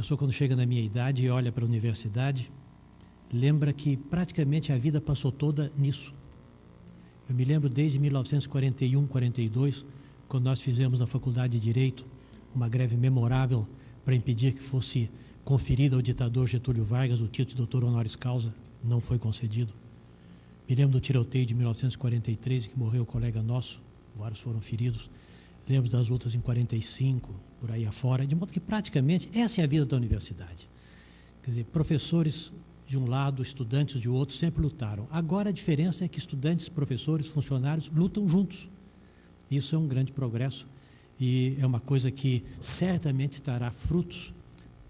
pessoa, quando chega na minha idade e olha para a universidade, lembra que praticamente a vida passou toda nisso. Eu me lembro desde 1941, 42, quando nós fizemos na Faculdade de Direito uma greve memorável para impedir que fosse conferido ao ditador Getúlio Vargas o título de doutor honoris causa, não foi concedido. Me lembro do tiroteio de 1943, que morreu um colega nosso, vários foram feridos. Lembro das lutas em 45, por aí afora, de modo que praticamente essa é a vida da universidade. Quer dizer, professores de um lado, estudantes de outro, sempre lutaram. Agora a diferença é que estudantes, professores, funcionários lutam juntos. Isso é um grande progresso e é uma coisa que certamente trará frutos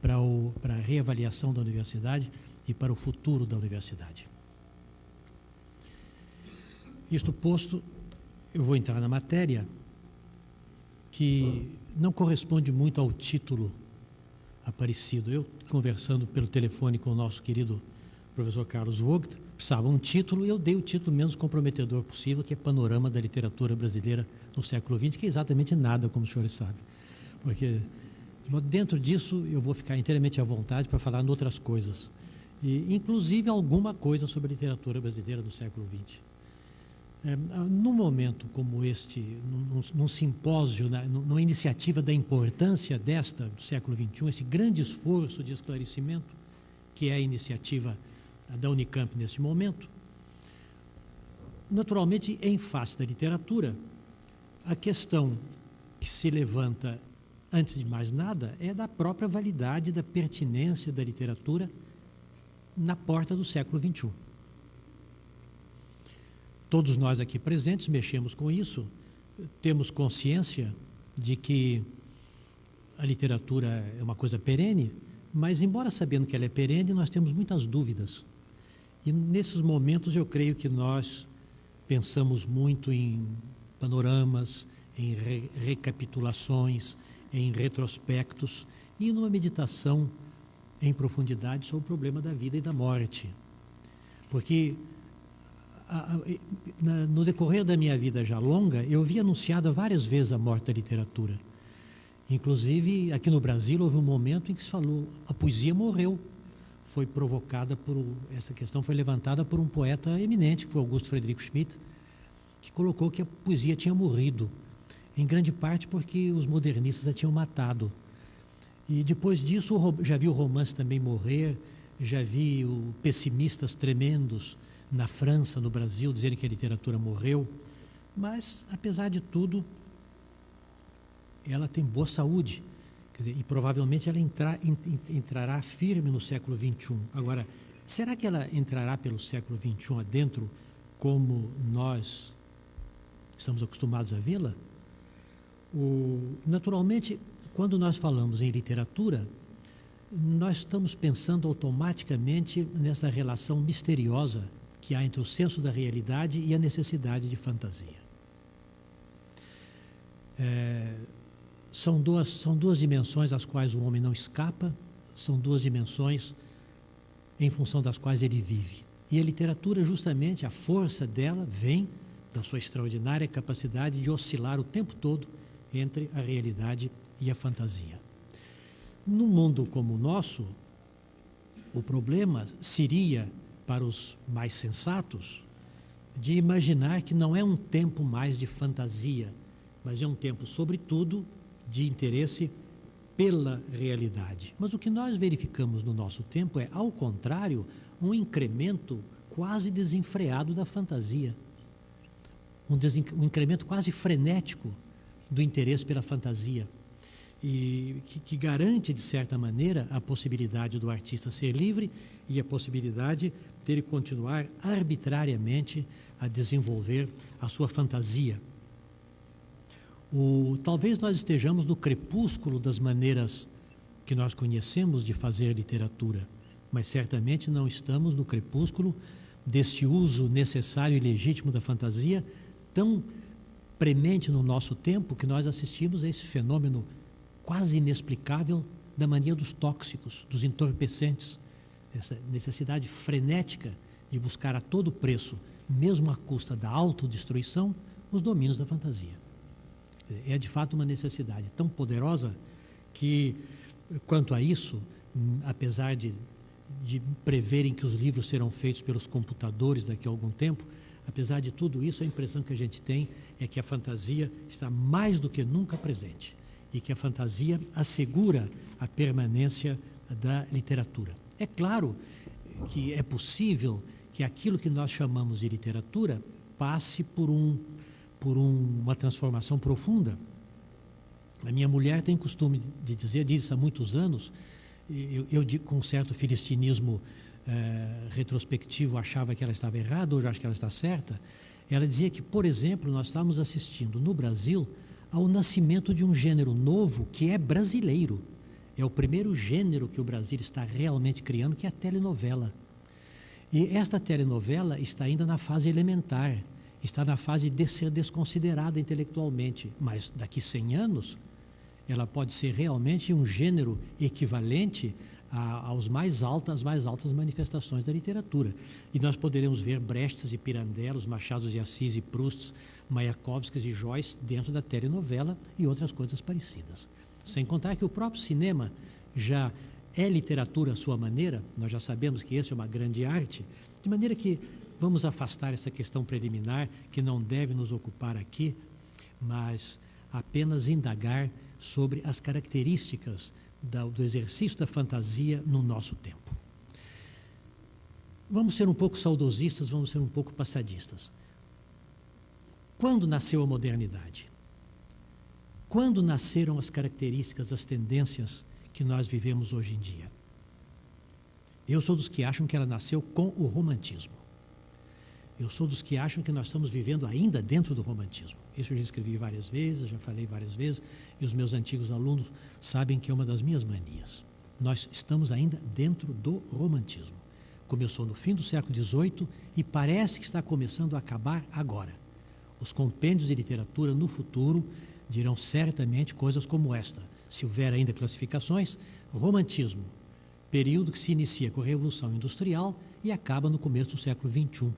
para, o, para a reavaliação da universidade e para o futuro da universidade. Isto posto, eu vou entrar na matéria que não corresponde muito ao título aparecido. Eu, conversando pelo telefone com o nosso querido professor Carlos Vogt, precisava um título e eu dei o título menos comprometedor possível, que é Panorama da Literatura Brasileira no Século XX, que é exatamente nada, como os senhores sabem. Porque dentro disso eu vou ficar inteiramente à vontade para falar em outras coisas, e, inclusive alguma coisa sobre a literatura brasileira do século XX. É, num momento como este, num, num simpósio, na, numa iniciativa da importância desta do século XXI, esse grande esforço de esclarecimento, que é a iniciativa da Unicamp neste momento, naturalmente, em face da literatura, a questão que se levanta antes de mais nada, é da própria validade, da pertinência da literatura na porta do século XXI. Todos nós aqui presentes mexemos com isso, temos consciência de que a literatura é uma coisa perene, mas, embora sabendo que ela é perene, nós temos muitas dúvidas. E nesses momentos eu creio que nós pensamos muito em panoramas, em re recapitulações, em retrospectos e numa meditação em profundidade sobre o problema da vida e da morte. Porque no decorrer da minha vida já longa, eu vi anunciada várias vezes a morte da literatura. Inclusive, aqui no Brasil, houve um momento em que se falou: a poesia morreu. Foi provocada por. Essa questão foi levantada por um poeta eminente, que foi Augusto Frederico Schmidt, que colocou que a poesia tinha morrido em grande parte porque os modernistas a tinham matado. E depois disso, já vi o romance também morrer, já vi o pessimistas tremendos na França, no Brasil, dizerem que a literatura morreu. Mas, apesar de tudo, ela tem boa saúde. Dizer, e provavelmente ela entrar, entrará firme no século XXI. Agora, será que ela entrará pelo século XXI adentro como nós estamos acostumados a vê-la? Naturalmente, quando nós falamos em literatura, nós estamos pensando automaticamente nessa relação misteriosa que há entre o senso da realidade e a necessidade de fantasia. É, são, duas, são duas dimensões às quais o homem não escapa, são duas dimensões em função das quais ele vive. E a literatura, justamente, a força dela vem da sua extraordinária capacidade de oscilar o tempo todo entre a realidade e a fantasia. Num mundo como o nosso, o problema seria, para os mais sensatos, de imaginar que não é um tempo mais de fantasia, mas é um tempo, sobretudo, de interesse pela realidade. Mas o que nós verificamos no nosso tempo é, ao contrário, um incremento quase desenfreado da fantasia. Um, um incremento quase frenético do interesse pela fantasia e que, que, garante de certa maneira a possibilidade do artista ser livre e a possibilidade dele continuar arbitrariamente a desenvolver a sua fantasia. O, talvez nós estejamos no crepúsculo das maneiras que nós conhecemos de fazer literatura, mas certamente não estamos no crepúsculo desse uso necessário e legítimo da fantasia tão premente no nosso tempo que nós assistimos a esse fenômeno quase inexplicável da mania dos tóxicos, dos entorpecentes, essa necessidade frenética de buscar a todo preço, mesmo à custa da autodestruição, os domínios da fantasia. É de fato uma necessidade tão poderosa que, quanto a isso, apesar de, de preverem que os livros serão feitos pelos computadores daqui a algum tempo, apesar de tudo isso, a impressão que a gente tem é que a fantasia está mais do que nunca presente e que a fantasia assegura a permanência da literatura. É claro que é possível que aquilo que nós chamamos de literatura passe por, um, por um, uma transformação profunda. A minha mulher tem costume de dizer, diz isso há muitos anos, eu, eu com um certo filistinismo eh, retrospectivo achava que ela estava errada, hoje acho que ela está certa. Ela dizia que, por exemplo, nós estamos assistindo no Brasil ao nascimento de um gênero novo que é brasileiro. É o primeiro gênero que o Brasil está realmente criando, que é a telenovela. E esta telenovela está ainda na fase elementar, está na fase de ser desconsiderada intelectualmente, mas daqui 100 anos ela pode ser realmente um gênero equivalente a, aos mais altas, às mais altas manifestações da literatura. E nós poderemos ver Brestes e Pirandellos, Machados de Assis e Proust, Mayakovskis e Joyce dentro da telenovela e outras coisas parecidas. Sem contar que o próprio cinema já é literatura à sua maneira, nós já sabemos que essa é uma grande arte, de maneira que vamos afastar essa questão preliminar que não deve nos ocupar aqui, mas apenas indagar sobre as características do exercício da fantasia no nosso tempo. Vamos ser um pouco saudosistas, vamos ser um pouco passadistas. Quando nasceu a modernidade? Quando nasceram as características, as tendências que nós vivemos hoje em dia? Eu sou dos que acham que ela nasceu com o romantismo. Eu sou dos que acham que nós estamos vivendo ainda dentro do romantismo. Isso eu já escrevi várias vezes, já falei várias vezes, e os meus antigos alunos sabem que é uma das minhas manias. Nós estamos ainda dentro do romantismo. Começou no fim do século XVIII e parece que está começando a acabar agora. Os compêndios de literatura no futuro dirão certamente coisas como esta. Se houver ainda classificações, romantismo, período que se inicia com a Revolução Industrial e acaba no começo do século XXI,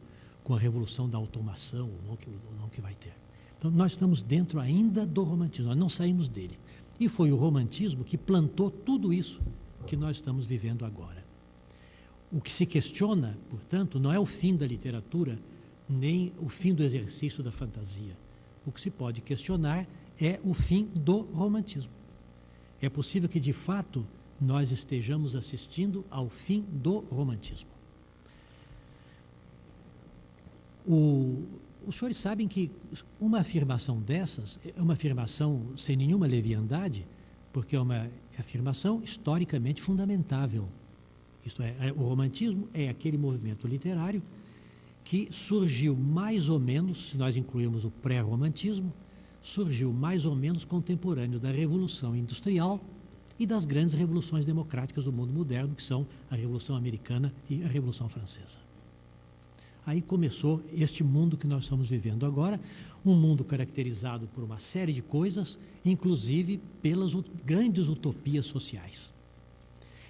com a Revolução da Automação, o nome que, o nome que vai ter. Então, nós estamos dentro ainda do romantismo, nós não saímos dele. E foi o romantismo que plantou tudo isso que nós estamos vivendo agora. O que se questiona, portanto, não é o fim da literatura, nem o fim do exercício da fantasia. O que se pode questionar é o fim do romantismo. É possível que, de fato, nós estejamos assistindo ao fim do romantismo. O, os senhores sabem que uma afirmação dessas é uma afirmação sem nenhuma leviandade, porque é uma afirmação historicamente fundamentável. Isto é, é o romantismo é aquele movimento literário que surgiu mais ou menos, se nós incluirmos o pré-romantismo, surgiu mais ou menos contemporâneo da Revolução Industrial e das grandes revoluções democráticas do mundo moderno, que são a Revolução Americana e a Revolução Francesa. Aí começou este mundo que nós estamos vivendo agora, um mundo caracterizado por uma série de coisas, inclusive pelas grandes utopias sociais.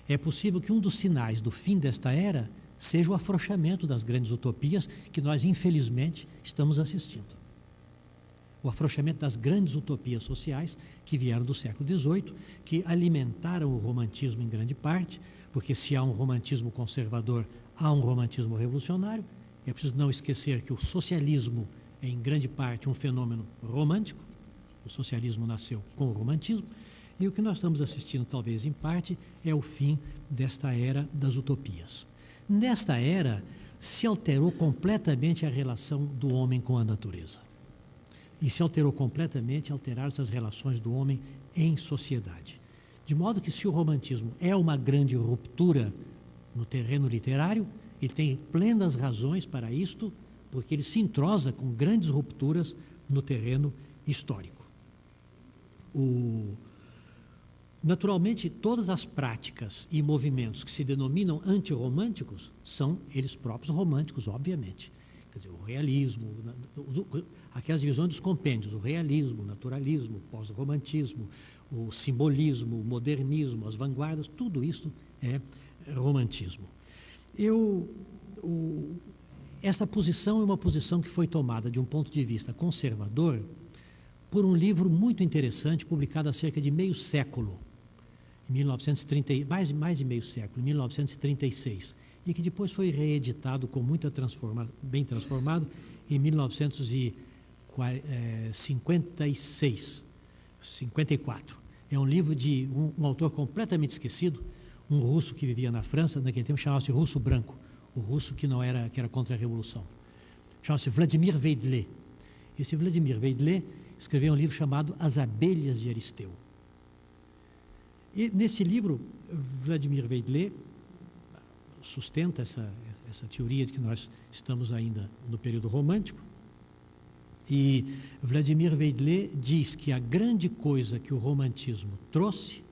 É possível que um dos sinais do fim desta era seja o afrouxamento das grandes utopias que nós, infelizmente, estamos assistindo. O afrouxamento das grandes utopias sociais que vieram do século XVIII, que alimentaram o romantismo em grande parte, porque se há um romantismo conservador, há um romantismo revolucionário. É preciso não esquecer que o socialismo é, em grande parte, um fenômeno romântico. O socialismo nasceu com o romantismo. E o que nós estamos assistindo, talvez em parte, é o fim desta era das utopias. Nesta era, se alterou completamente a relação do homem com a natureza. E se alterou completamente, alteraram-se as relações do homem em sociedade. De modo que, se o romantismo é uma grande ruptura no terreno literário, ele tem plenas razões para isto, porque ele se entrosa com grandes rupturas no terreno histórico. O, Naturalmente, todas as práticas e movimentos que se denominam antirromânticos são eles próprios românticos, obviamente. Quer dizer, o realismo, aquelas visões dos compêndios, o realismo, o naturalismo, o pós-romantismo, o simbolismo, o modernismo, as vanguardas, tudo isso é romantismo. Eu, o, essa posição é uma posição que foi tomada de um ponto de vista conservador por um livro muito interessante publicado há cerca de meio século 1930, mais, mais de meio século, 1936, e que depois foi reeditado com muita transforma, bem transformado em 1956, 54. É um livro de um, um autor completamente esquecido, um russo que vivia na França, naquele tempo chamava-se russo branco, o russo que não era que era contra a revolução. Chama-se Vladimir Veidle. Esse Vladimir Veidle escreveu um livro chamado As Abelhas de Aristeu. E nesse livro, Vladimir Veidle sustenta essa, essa teoria de que nós estamos ainda no período romântico. E Vladimir Veidle diz que a grande coisa que o romantismo trouxe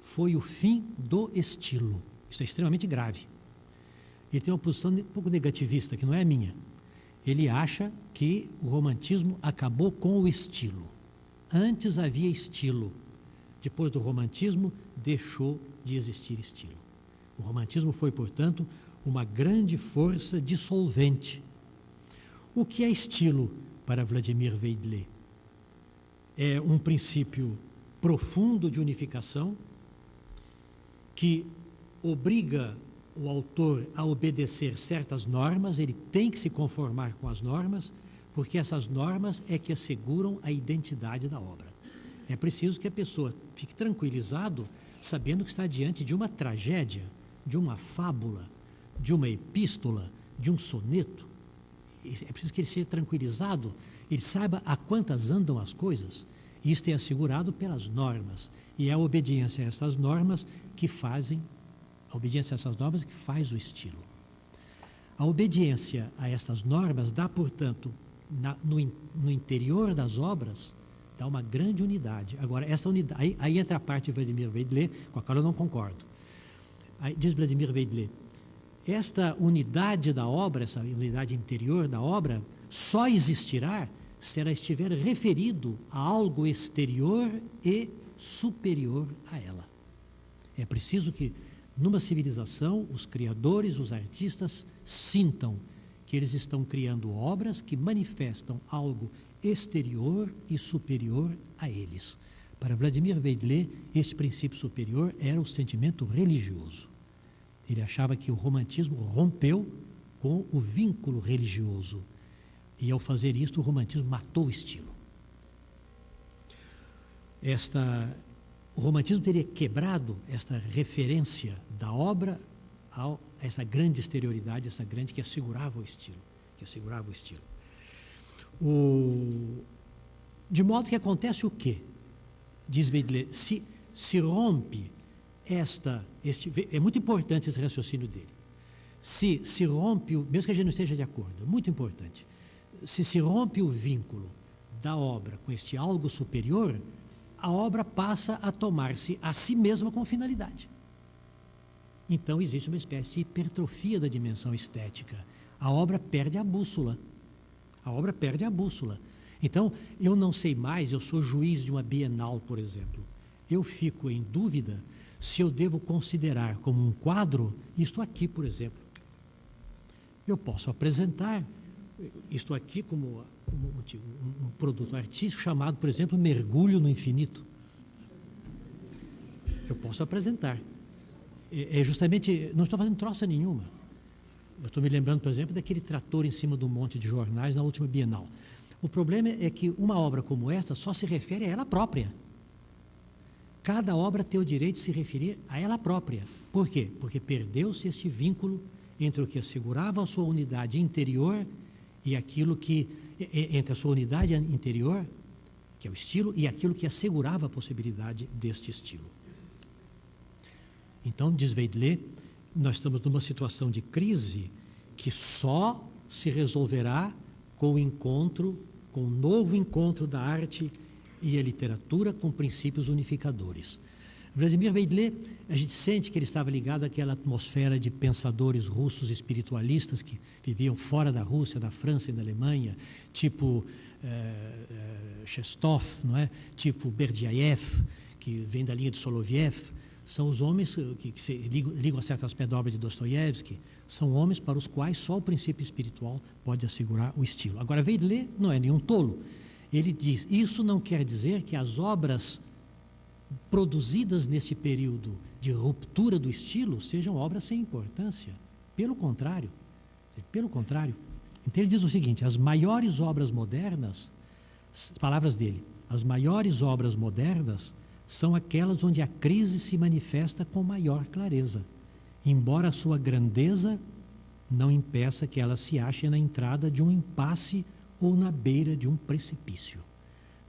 foi o fim do estilo. Isso é extremamente grave. Ele tem uma posição um pouco negativista, que não é a minha. Ele acha que o romantismo acabou com o estilo. Antes havia estilo. Depois do romantismo, deixou de existir estilo. O romantismo foi, portanto, uma grande força dissolvente. O que é estilo para Vladimir Veidle? É um princípio profundo de unificação que obriga o autor a obedecer certas normas, ele tem que se conformar com as normas, porque essas normas é que asseguram a identidade da obra. É preciso que a pessoa fique tranquilizado sabendo que está diante de uma tragédia, de uma fábula, de uma epístola, de um soneto. É preciso que ele seja tranquilizado, ele saiba a quantas andam as coisas. Isto é assegurado pelas normas. E é a obediência a essas normas que fazem, a obediência a essas normas que faz o estilo. A obediência a estas normas dá, portanto, na, no, no, interior das obras, dá uma grande unidade. Agora, essa unidade, aí, aí entra a parte de Vladimir Veidle, com a qual eu não concordo. Diz Vladimir Veidle, esta unidade da obra, essa unidade interior da obra, só existirá se ela estiver referido a algo exterior e superior a ela. É preciso que, numa civilização, os criadores, os artistas, sintam que eles estão criando obras que manifestam algo exterior e superior a eles. Para Vladimir Veidle, esse princípio superior era o sentimento religioso. Ele achava que o romantismo rompeu com o vínculo religioso. E ao fazer isto, o romantismo matou o estilo. Esta, o romantismo teria quebrado esta referência da obra a essa grande exterioridade, essa grande que assegurava o estilo, que assegurava o estilo. O, de modo que acontece o quê? Diz Veidle, se, se rompe esta, este, é muito importante esse raciocínio dele. Se se rompe, mesmo que a gente não esteja de acordo, muito importante. Se se rompe o vínculo da obra com este algo superior, a obra passa a tomar-se a si mesma com finalidade. Então existe uma espécie de hipertrofia da dimensão estética. A obra perde a bússola. A obra perde a bússola. Então, eu não sei mais, eu sou juiz de uma bienal, por exemplo. Eu fico em dúvida se eu devo considerar como um quadro isto aqui, por exemplo. Eu posso apresentar isto aqui como, como um, produto artístico chamado, por exemplo, Mergulho no Infinito. Eu posso apresentar. É, é justamente, não estou fazendo troça nenhuma. Eu estou me lembrando, por exemplo, daquele trator em cima um monte de jornais na última Bienal. O problema é que uma obra como esta só se refere a ela própria. Cada obra tem o direito de se referir a ela própria. Por quê? Porque perdeu-se este vínculo entre o que assegurava a sua unidade interior e aquilo que entre a sua unidade interior, que é o estilo, e aquilo que assegurava a possibilidade deste estilo. Então, diz Veidle, nós estamos numa situação de crise que só se resolverá com o encontro, com o novo encontro da arte e a literatura com princípios unificadores. Vladimir Veidle, a gente sente que ele estava ligado àquela atmosfera de pensadores russos espiritualistas que viviam fora da Rússia, da França e da Alemanha, tipo eh, Chestov, não é? tipo Berdiaev, que vem da linha de Soloviev. São os homens que, que se ligam, ligam a certas obra de Dostoiévski. São homens para os quais só o princípio espiritual pode assegurar o estilo. Agora, Veidle não é nenhum tolo ele diz: Isso não quer dizer que as obras produzidas nesse período de ruptura do estilo sejam obras sem importância. Pelo contrário, pelo contrário. Então ele diz o seguinte: as maiores obras modernas, palavras dele, as maiores obras modernas são aquelas onde a crise se manifesta com maior clareza, embora a sua grandeza não impeça que ela se ache na entrada de um impasse ou na beira de um precipício.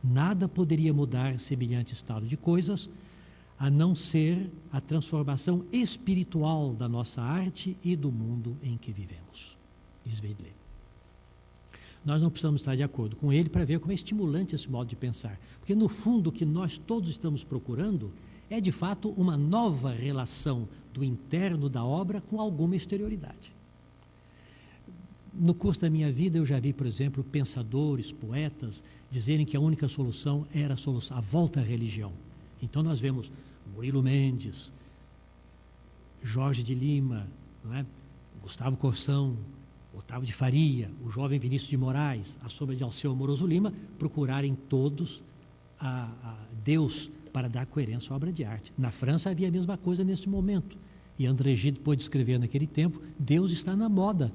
Nada poderia mudar semelhante estado de coisas a não ser a transformação espiritual da nossa arte e do mundo em que vivemos. Diz. Nós não precisamos estar de acordo com ele para ver como é estimulante esse modo de pensar. Porque, no fundo, o que nós todos estamos procurando é, de fato, uma nova relação do interno da obra com alguma exterioridade. No curso da minha vida, eu já vi, por exemplo, pensadores, poetas, dizerem que a única solução era a, solução, a volta à religião. Então, nós vemos Murilo Mendes, Jorge de Lima, é? Gustavo Corsão, Otávio de Faria, o jovem Vinícius de Moraes, a sombra de Alceu Amoroso Lima, procurarem todos a, a Deus para dar coerência à obra de arte. Na França havia a mesma coisa nesse momento. E André Gide pôde escrever naquele tempo: Deus está na moda.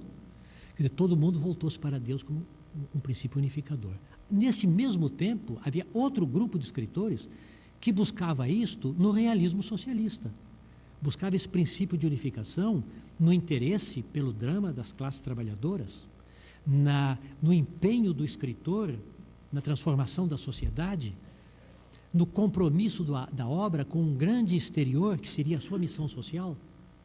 Dizer, todo mundo voltou-se para Deus como um, um princípio unificador. Nesse mesmo tempo, havia outro grupo de escritores que buscava isto no realismo socialista. Buscava esse princípio de unificação no interesse pelo drama das classes trabalhadoras, na, no empenho do escritor na transformação da sociedade, no compromisso do, da obra com um grande exterior que seria a sua missão social.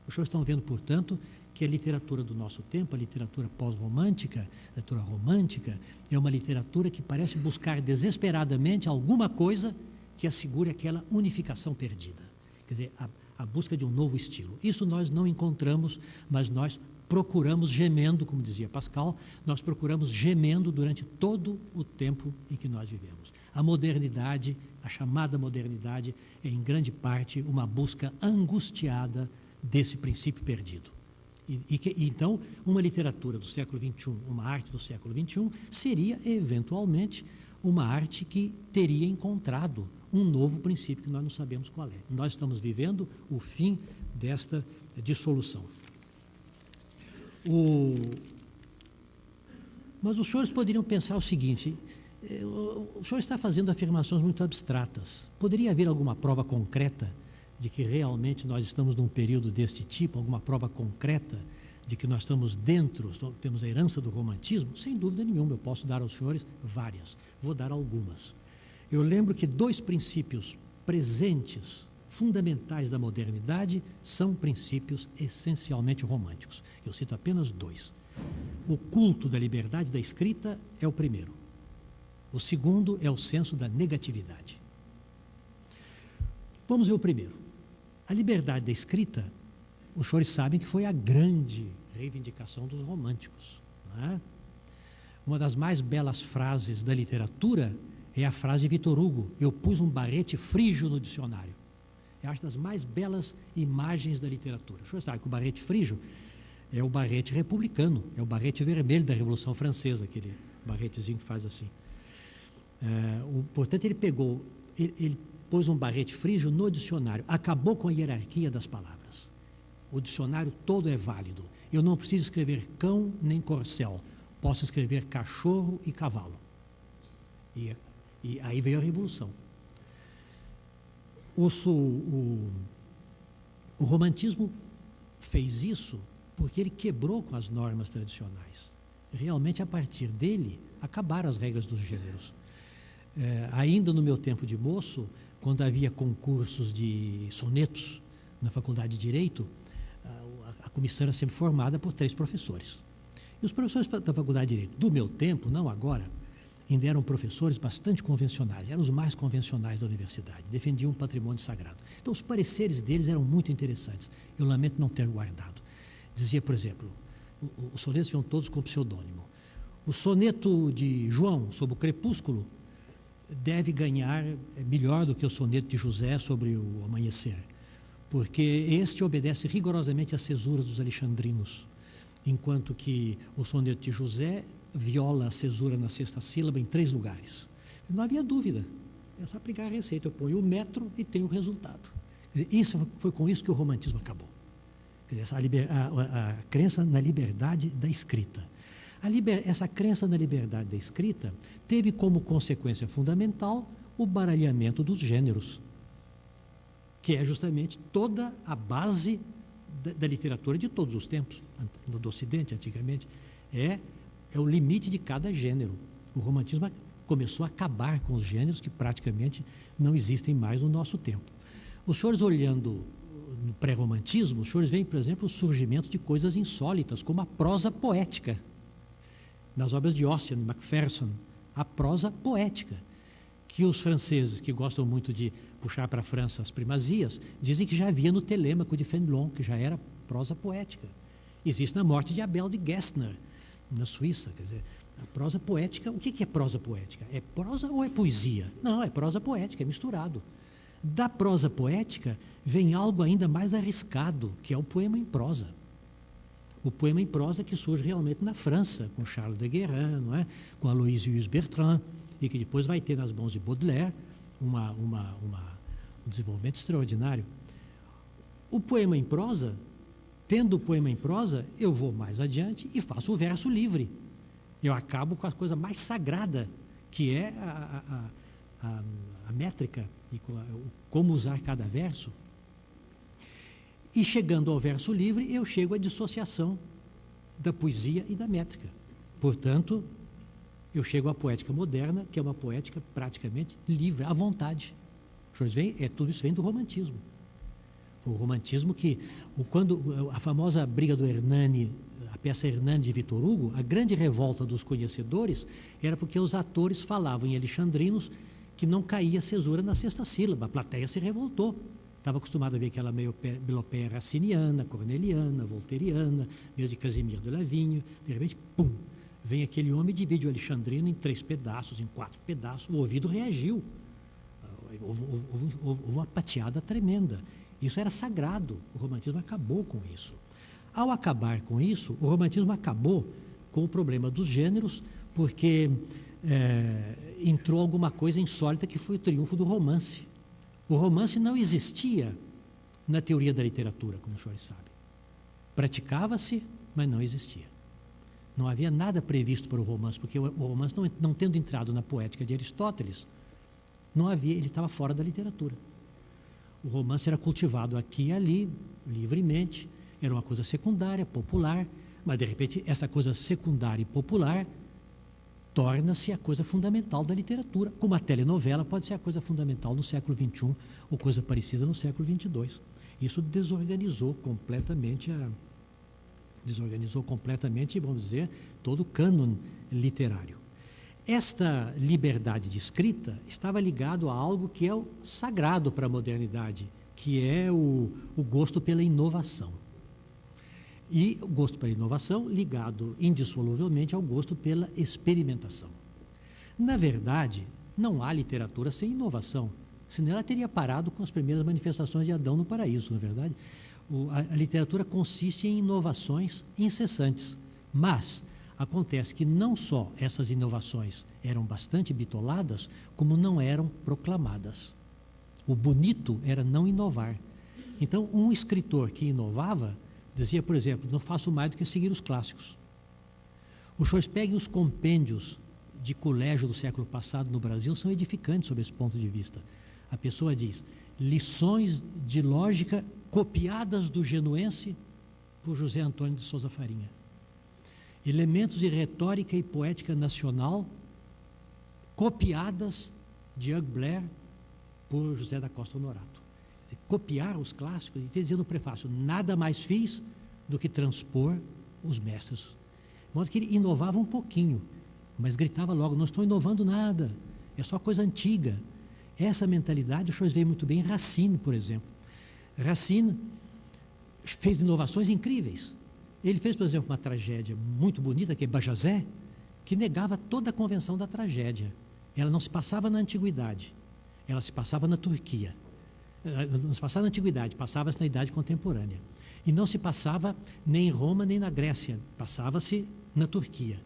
Os senhores estão vendo, portanto, que a literatura do nosso tempo, a literatura pós-romântica, a literatura romântica, é uma literatura que parece buscar desesperadamente alguma coisa que assegure aquela unificação perdida. Quer dizer, a, a busca de um novo estilo. Isso nós não encontramos, mas nós procuramos gemendo, como dizia Pascal, nós procuramos gemendo durante todo o tempo em que nós vivemos. A modernidade, a chamada modernidade, é em grande parte uma busca angustiada desse princípio perdido. E, e que, então, uma literatura do século XXI, uma arte do século XXI, seria, eventualmente, uma arte que teria encontrado um novo princípio que nós não sabemos qual é. Nós estamos vivendo o fim desta dissolução. O... Mas os senhores poderiam pensar o seguinte: eh, o senhor está fazendo afirmações muito abstratas. Poderia haver alguma prova concreta de que realmente nós estamos num período deste tipo, alguma prova concreta de que nós estamos dentro, temos a herança do romantismo? Sem dúvida nenhuma, eu posso dar aos senhores várias. Vou dar algumas. Eu lembro que dois princípios presentes, fundamentais da modernidade, são princípios essencialmente românticos. Eu cito apenas dois. O culto da liberdade da escrita é o primeiro. O segundo é o senso da negatividade. Vamos ver o primeiro. A liberdade da escrita, os senhores sabem que foi a grande reivindicação dos românticos. É? Uma das mais belas frases da literatura é a frase de Vitor Hugo: Eu pus um barrete frígio no dicionário. É acho das mais belas imagens da literatura. O senhor sabe que o barrete frígio é o barrete republicano, é o barrete vermelho da Revolução Francesa, aquele barretezinho que faz assim. É, o, portanto, ele pegou, ele, ele pôs um barrete frígio no dicionário, acabou com a hierarquia das palavras. O dicionário todo é válido. Eu não preciso escrever cão nem corcel, posso escrever cachorro e cavalo. E, e aí veio a revolução. O, o, o romantismo fez isso porque ele quebrou com as normas tradicionais. Realmente, a partir dele, acabaram as regras dos gêneros. É, ainda no meu tempo de moço, quando havia concursos de sonetos na faculdade de Direito, a, a comissão era sempre formada por três professores. E os professores da faculdade de Direito, do meu tempo, não agora, ainda eram professores bastante convencionais, eram os mais convencionais da universidade, defendiam o patrimônio sagrado. Então, os pareceres deles eram muito interessantes. Eu lamento não ter guardado. Dizia, por exemplo, os sonetos iam todos com pseudônimo. O soneto de João sobre o crepúsculo deve ganhar é melhor do que o soneto de José sobre o amanhecer, porque este obedece rigorosamente às cesuras dos alexandrinos, enquanto que o soneto de José viola a cesura na sexta sílaba em três lugares. Não havia dúvida. É só aplicar a receita. Eu ponho o metro e tenho o resultado. Isso foi com isso que o romantismo acabou. A, a, a crença na liberdade da escrita. Liber, essa crença na liberdade da escrita teve como consequência fundamental o baralhamento dos gêneros, que é justamente toda a base da, da literatura de todos os tempos, no do Ocidente, antigamente, é, é o limite de cada gênero. O romantismo começou a acabar com os gêneros que praticamente não existem mais no nosso tempo. Os senhores olhando no pré-romantismo, os senhores veem, por exemplo, o surgimento de coisas insólitas, como a prosa poética. Nas obras de e Macpherson, a prosa poética, que os franceses, que gostam muito de puxar para a França as primazias, dizem que já havia no Telêmaco de Fenelon, que já era prosa poética. Existe na morte de Abel de Gessner, na Suíça. Quer dizer, a prosa poética, o que é prosa poética? É prosa ou é poesia? Não, é prosa poética, é misturado. Da prosa poética vem algo ainda mais arriscado, que é o poema em prosa. O poema em prosa que surge realmente na França, com Charles de Guérin, não é? com Aloysius Bertrand, e que depois vai ter nas mãos de Baudelaire uma, uma, uma, um desenvolvimento extraordinário. O poema em prosa, tendo o poema em prosa, eu vou mais adiante e faço o verso livre. Eu acabo com a coisa mais sagrada, que é a, a, a, a métrica e como usar cada verso. E chegando ao verso livre, eu chego à dissociação da poesia e da métrica. Portanto, eu chego à poética moderna, que é uma poética praticamente livre, à vontade. É, tudo isso vem do romantismo. O romantismo que, quando a famosa briga do Hernani, a peça Hernani de Vitor Hugo, a grande revolta dos conhecedores era porque os atores falavam em alexandrinos que não caía cesura na sexta sílaba. A plateia se revoltou. Estava acostumado a ver aquela melopeia raciniana, corneliana, volteriana, mesmo de Casimir de Lavinho. De repente, pum, vem aquele homem e divide o Alexandrino em três pedaços, em quatro pedaços. O ouvido reagiu. Houve, houve, houve uma pateada tremenda. Isso era sagrado. O romantismo acabou com isso. Ao acabar com isso, o romantismo acabou com o problema dos gêneros, porque é, entrou alguma coisa insólita que foi o triunfo do romance. O romance não existia na teoria da literatura, como os senhores sabem. Praticava-se, mas não existia. Não havia nada previsto para o romance, porque o, romance, não, não tendo entrado na poética de Aristóteles, não havia, ele estava fora da literatura. O romance era cultivado aqui e ali, livremente, era uma coisa secundária, popular, mas de repente essa coisa secundária e popular torna-se a coisa fundamental da literatura, como a telenovela pode ser a coisa fundamental no século XXI ou coisa parecida no século XXII. Isso desorganizou completamente a desorganizou completamente, vamos dizer, todo o cânon literário. Esta liberdade de escrita estava ligado a algo que é o sagrado para a modernidade, que é o, o gosto pela inovação. E o gosto pela inovação ligado indissoluvelmente ao gosto pela experimentação. Na verdade, não há literatura sem inovação, senão ela teria parado com as primeiras manifestações de Adão no paraíso, na é verdade. O, a, a literatura consiste em inovações incessantes, mas acontece que não só essas inovações eram bastante bitoladas, como não eram proclamadas. O bonito era não inovar. Então, um escritor que inovava Dizia, por exemplo, não faço mais do que seguir os clássicos. Os senhores peguem os compêndios de colégio do século passado no Brasil, são edificantes sob esse ponto de vista. A pessoa diz, lições de lógica copiadas do genuense por José Antônio de Souza Farinha. Elementos de retórica e poética nacional copiadas de Hugh Blair por José da Costa Honorato copiar os clássicos, e dizia no prefácio, nada mais fiz do que transpor os mestres. De modo que ele inovava um pouquinho, mas gritava logo, não estou inovando nada, é só coisa antiga. Essa mentalidade o senhor vê muito bem em Racine, por exemplo. Racine fez inovações incríveis. Ele fez, por exemplo, uma tragédia muito bonita, que é Bajazé, que negava toda a convenção da tragédia. Ela não se passava na antiguidade, ela se passava na Turquia. Eh, não se passava na antiguidade, passava-se na idade contemporânea. E não se passava nem em Roma nem na Grécia, passava-se na Turquia.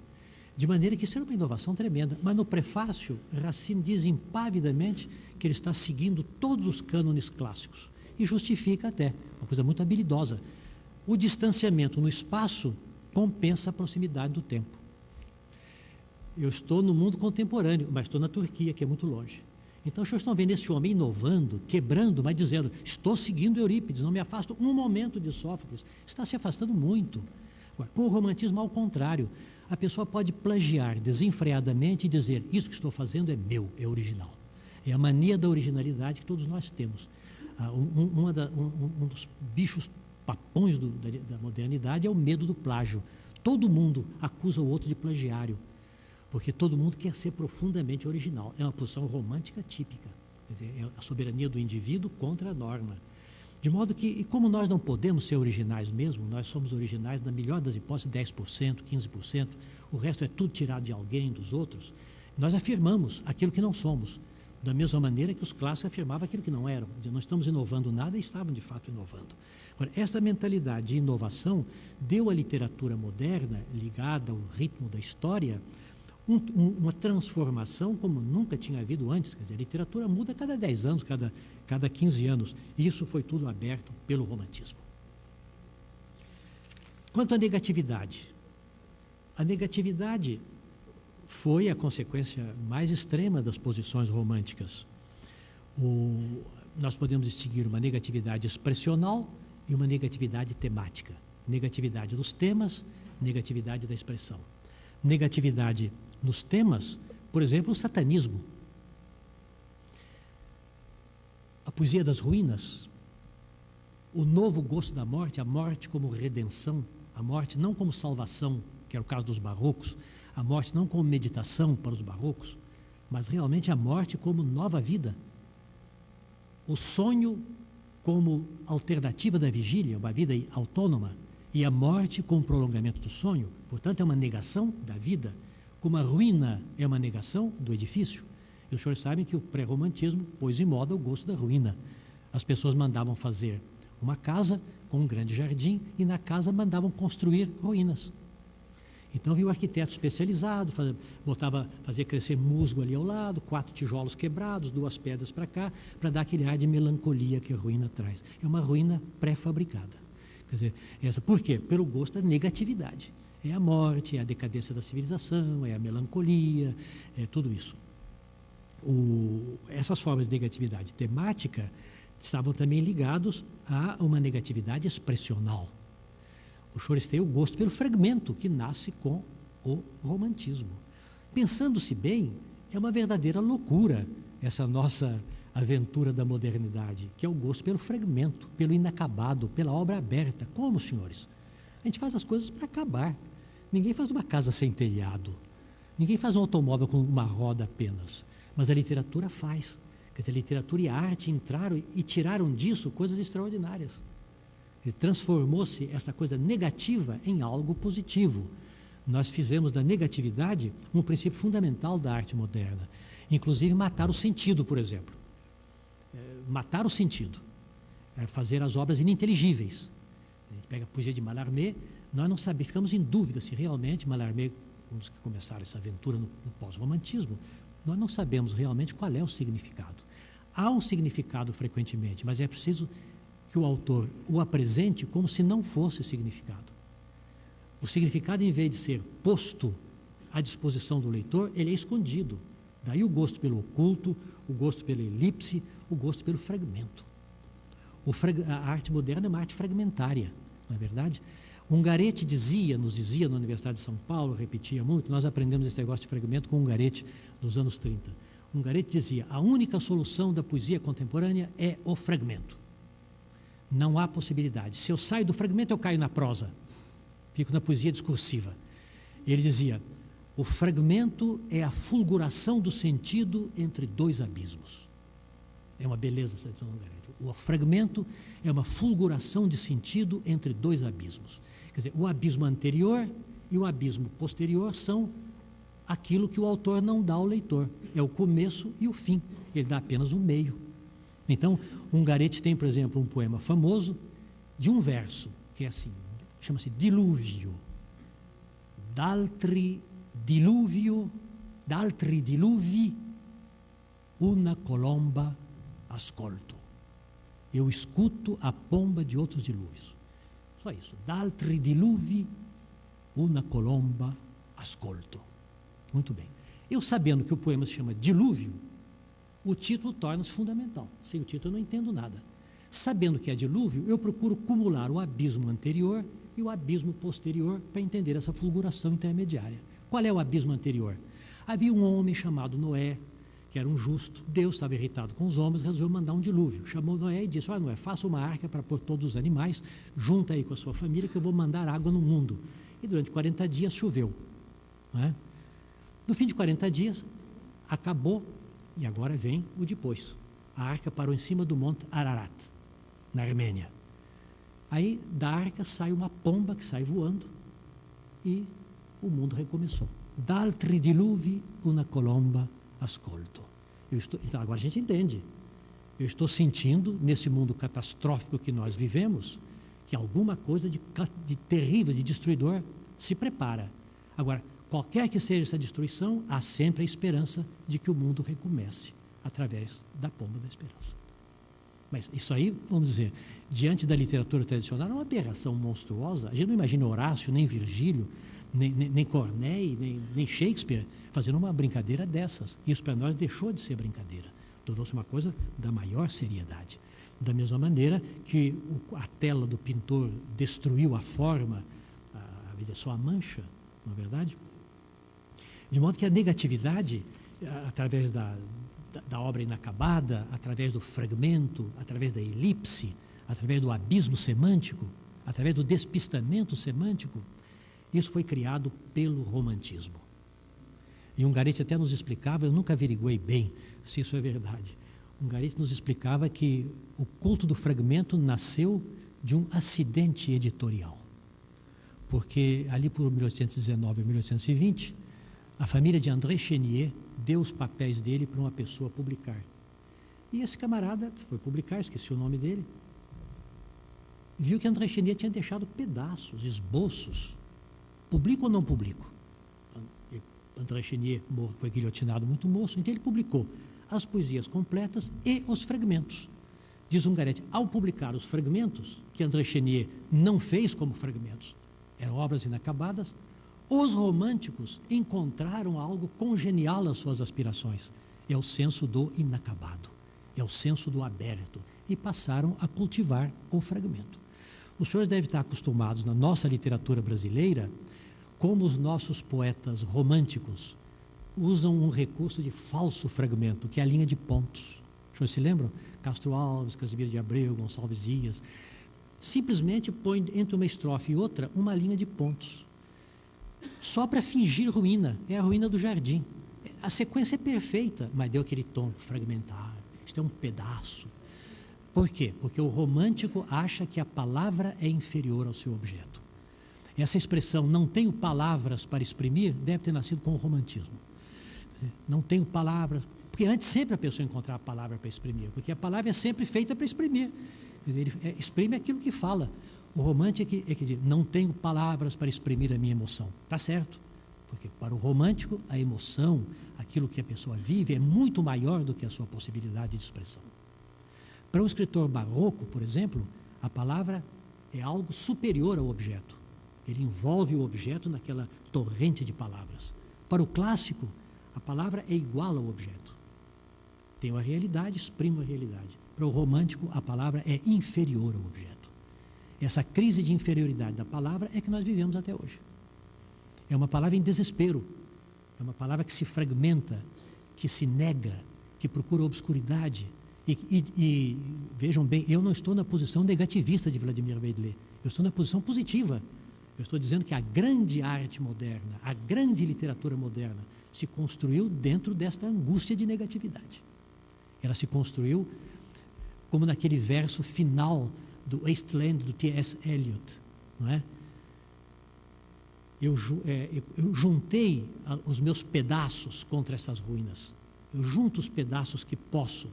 De maneira que isso era uma inovação tremenda. Mas no prefácio, Racine diz impavidamente que ele está seguindo todos os cânones clássicos. E justifica até, uma coisa muito habilidosa. O distanciamento no espaço compensa a proximidade do tempo. Eu estou no mundo contemporâneo, mas estou na Turquia, que é muito longe. Então, vocês estão vendo esse homem inovando, quebrando, mas dizendo: estou seguindo Eurípides, não me afasto um momento de Sófocles. Está se afastando muito. Com o romantismo, ao contrário, a pessoa pode plagiar desenfreadamente e dizer: Isso que estou fazendo é meu, é original. É a mania da originalidade que todos nós temos. Ah, um, da, um, um, dos bichos papões do, da, da modernidade é o medo do plágio. Todo mundo acusa o outro de plagiário porque todo mundo quer ser profundamente original. É uma posição romântica típica. Dizer, é a soberania do indivíduo contra a norma. De modo que, e como nós não podemos ser originais mesmo, nós somos originais, na melhor das hipóteses, 10%, 15%, o resto é tudo tirado de alguém, dos outros, nós afirmamos aquilo que não somos, da mesma maneira que os clássicos afirmavam aquilo que não eram. Dizer, não estamos inovando nada e estavam de fato inovando. Agora, esta mentalidade de inovação deu à literatura moderna, ligada ao ritmo da história, um, um, uma transformação como nunca tinha havido antes. Quer dizer, a literatura muda cada 10 anos, cada, cada 15 anos. E isso foi tudo aberto pelo romantismo. Quanto à negatividade, a negatividade foi a consequência mais extrema das posições românticas. O, nós podemos distinguir uma negatividade expressional e uma negatividade temática. Negatividade dos temas, negatividade da expressão. Negatividade nos temas, por exemplo, o satanismo. A poesia das ruínas, o novo gosto da morte, a morte como redenção, a morte não como salvação, que era o caso dos barrocos, a morte não como meditação para os barrocos, mas realmente a morte como nova vida. O sonho como alternativa da vigília, uma vida autônoma, e a morte como prolongamento do sonho, portanto, é uma negação da vida como a ruína é uma negação do edifício. E os senhores sabem que o pré-romantismo pôs em moda o gosto da ruína. As pessoas mandavam fazer uma casa com um grande jardim e na casa mandavam construir ruínas. Então viu o arquiteto especializado, faz, botava, fazia crescer musgo ali ao lado, quatro tijolos quebrados, duas pedras para cá, para dar aquele ar de melancolia que a ruína traz. É uma ruína pré-fabricada. Quer dizer, essa, por quê? Pelo gosto da negatividade é a morte, é a decadência da civilização, é a melancolia, é tudo isso. O, essas formas de negatividade temática estavam também ligados a uma negatividade expressional. O Chores tem o gosto pelo fragmento que nasce com o romantismo. Pensando-se bem, é uma verdadeira loucura essa nossa aventura da modernidade, que é o gosto pelo fragmento, pelo inacabado, pela obra aberta. Como, senhores? A gente faz as coisas para acabar. Ninguém faz uma casa sem telhado. Ninguém faz um automóvel com uma roda apenas. Mas a literatura faz. Quer dizer, a literatura e a arte entraram e tiraram disso coisas extraordinárias. Transformou-se essa coisa negativa em algo positivo. Nós fizemos da negatividade um princípio fundamental da arte moderna. Inclusive matar o sentido, por exemplo. É, matar o sentido. É fazer as obras ininteligíveis. A gente pega a poesia de Mallarmé, nós não sabemos, ficamos em dúvida se realmente Mallarmé, um dos que começaram essa aventura no, no pós-romantismo, nós não sabemos realmente qual é o significado. Há um significado frequentemente, mas é preciso que o autor o apresente como se não fosse significado. O significado, em vez de ser posto à disposição do leitor, ele é escondido. Daí o gosto pelo oculto, o gosto pela elipse, o gosto pelo fragmento. A arte moderna é uma arte fragmentária, não é verdade? Ungarete dizia, nos dizia na Universidade de São Paulo, repetia muito, nós aprendemos esse negócio de fragmento com Ungarete nos anos 30. Ungarete dizia: a única solução da poesia contemporânea é o fragmento. Não há possibilidade. Se eu saio do fragmento, eu caio na prosa. Fico na poesia discursiva. Ele dizia: o fragmento é a fulguração do sentido entre dois abismos. É uma beleza essa Ungarete. O fragmento é uma fulguração de sentido entre dois abismos. Quer dizer, o abismo anterior e o abismo posterior são aquilo que o autor não dá ao leitor. É o começo e o fim. Ele dá apenas o meio. Então, Ungarete tem, por exemplo, um poema famoso de um verso, que é assim, chama-se Dilúvio. D'altri diluvio, d'altri diluvi, una colomba ascolto. Eu escuto a pomba de outros dilúvios. Só isso. D'altri diluvi, una colomba ascolto. Muito bem. Eu sabendo que o poema se chama Dilúvio, o título torna-se fundamental. Sem o título eu não entendo nada. Sabendo que é dilúvio, eu procuro cumular o abismo anterior e o abismo posterior para entender essa fulguração intermediária. Qual é o abismo anterior? Havia um homem chamado Noé, que era um justo. Deus estava irritado com os homens, resolveu mandar um dilúvio. Chamou Noé e disse: Olha, Noé, faça uma arca para pôr todos os animais, junta aí com a sua família, que eu vou mandar água no mundo. E durante 40 dias choveu. É? No fim de 40 dias, acabou, e agora vem o depois. A arca parou em cima do monte Ararat, na Armênia. Aí da arca sai uma pomba que sai voando e o mundo recomeçou. D'altri diluvi una colomba ascolto. Estou, então agora a gente entende. Eu estou sentindo, nesse mundo catastrófico que nós vivemos, que alguma coisa de, de terrível, de destruidor, se prepara. Agora, qualquer que seja essa destruição, há sempre a esperança de que o mundo recomece através da pomba da esperança. Mas isso aí, vamos dizer, diante da literatura tradicional, é uma aberração monstruosa. A gente não imagina Horácio, nem Virgílio, nem, nem, nem Corneille, nem, nem Shakespeare fazendo uma brincadeira dessas. Isso para nós deixou de ser brincadeira. Tornou-se uma coisa da maior seriedade. Da mesma maneira que a tela do pintor destruiu a forma, a, a só a mancha, não é verdade? De modo que a negatividade, através da, da, da obra inacabada, através do fragmento, através da elipse, através do abismo semântico, através do despistamento semântico, isso foi criado pelo romantismo. E Garete até nos explicava, eu nunca averiguei bem se isso é verdade. Garete nos explicava que o culto do fragmento nasceu de um acidente editorial. Porque ali por 1819 e 1820, a família de André Chenier deu os papéis dele para uma pessoa publicar. E esse camarada foi publicar, esqueci o nome dele, viu que André Chenier tinha deixado pedaços, esboços. Publico ou não publico? André Chenier foi guilhotinado muito moço, então ele publicou as poesias completas e os fragmentos. Diz Ungarete, ao publicar os fragmentos, que André Chenier não fez como fragmentos, eram obras inacabadas, os românticos encontraram algo congenial às suas aspirações. É o senso do inacabado, é o senso do aberto, e passaram a cultivar o fragmento. Os senhores devem estar acostumados na nossa literatura brasileira como os nossos poetas românticos usam um recurso de falso fragmento, que é a linha de pontos. Os senhores se lembram? Castro Alves, Casimiro de Abreu, Gonçalves Dias. Simplesmente põe entre uma estrofe e outra uma linha de pontos. Só para fingir ruína. É a ruína do jardim. A sequência é perfeita, mas deu aquele tom fragmentado. Isto é um pedaço. Por quê? Porque o romântico acha que a palavra é inferior ao seu objeto. Essa expressão, não tenho palavras para exprimir, deve ter nascido com o romantismo. Não tenho palavras, porque antes sempre a pessoa encontrava a palavra para exprimir, porque a palavra é sempre feita para exprimir. Ele é, exprime aquilo que fala. O romântico é que, é que diz, não tenho palavras para exprimir a minha emoção. Está certo, porque para o romântico, a emoção, aquilo que a pessoa vive, é muito maior do que a sua possibilidade de expressão. Para um escritor barroco, por exemplo, a palavra é algo superior ao objeto. Ele envolve o objeto naquela torrente de palavras. Para o clássico, a palavra é igual ao objeto. Tem a realidade, exprime a realidade. Para o romântico, a palavra é inferior ao objeto. Essa crise de inferioridade da palavra é que nós vivemos até hoje. É uma palavra em desespero. É uma palavra que se fragmenta, que se nega, que procura obscuridade. E, e, e vejam bem, eu não estou na posição negativista de Vladimir Vedler. Eu estou na posição positiva eu estou dizendo que a grande arte moderna, a grande literatura moderna, se construiu dentro desta angústia de negatividade. Ela se construiu como naquele verso final do Wasteland do T.S. Eliot, não é? Eu, é, eu, juntei os meus pedaços contra essas ruínas. Eu junto os pedaços que posso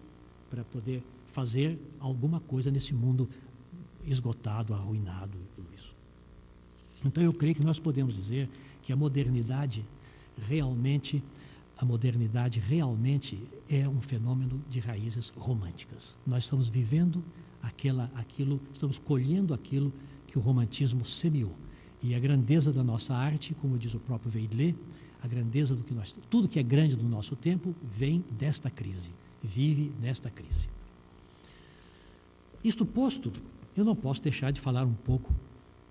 para poder fazer alguma coisa nesse mundo esgotado, arruinado, tudo isso. Então eu creio que nós podemos dizer que a modernidade realmente a modernidade realmente é um fenômeno de raízes românticas. Nós estamos vivendo aquela, aquilo, estamos colhendo aquilo que o romantismo semeou. E a grandeza da nossa arte, como diz o próprio Veidlé, a grandeza do que nós, tudo que é grande no nosso tempo vem desta crise, vive nesta crise. Isto posto, eu não posso deixar de falar um pouco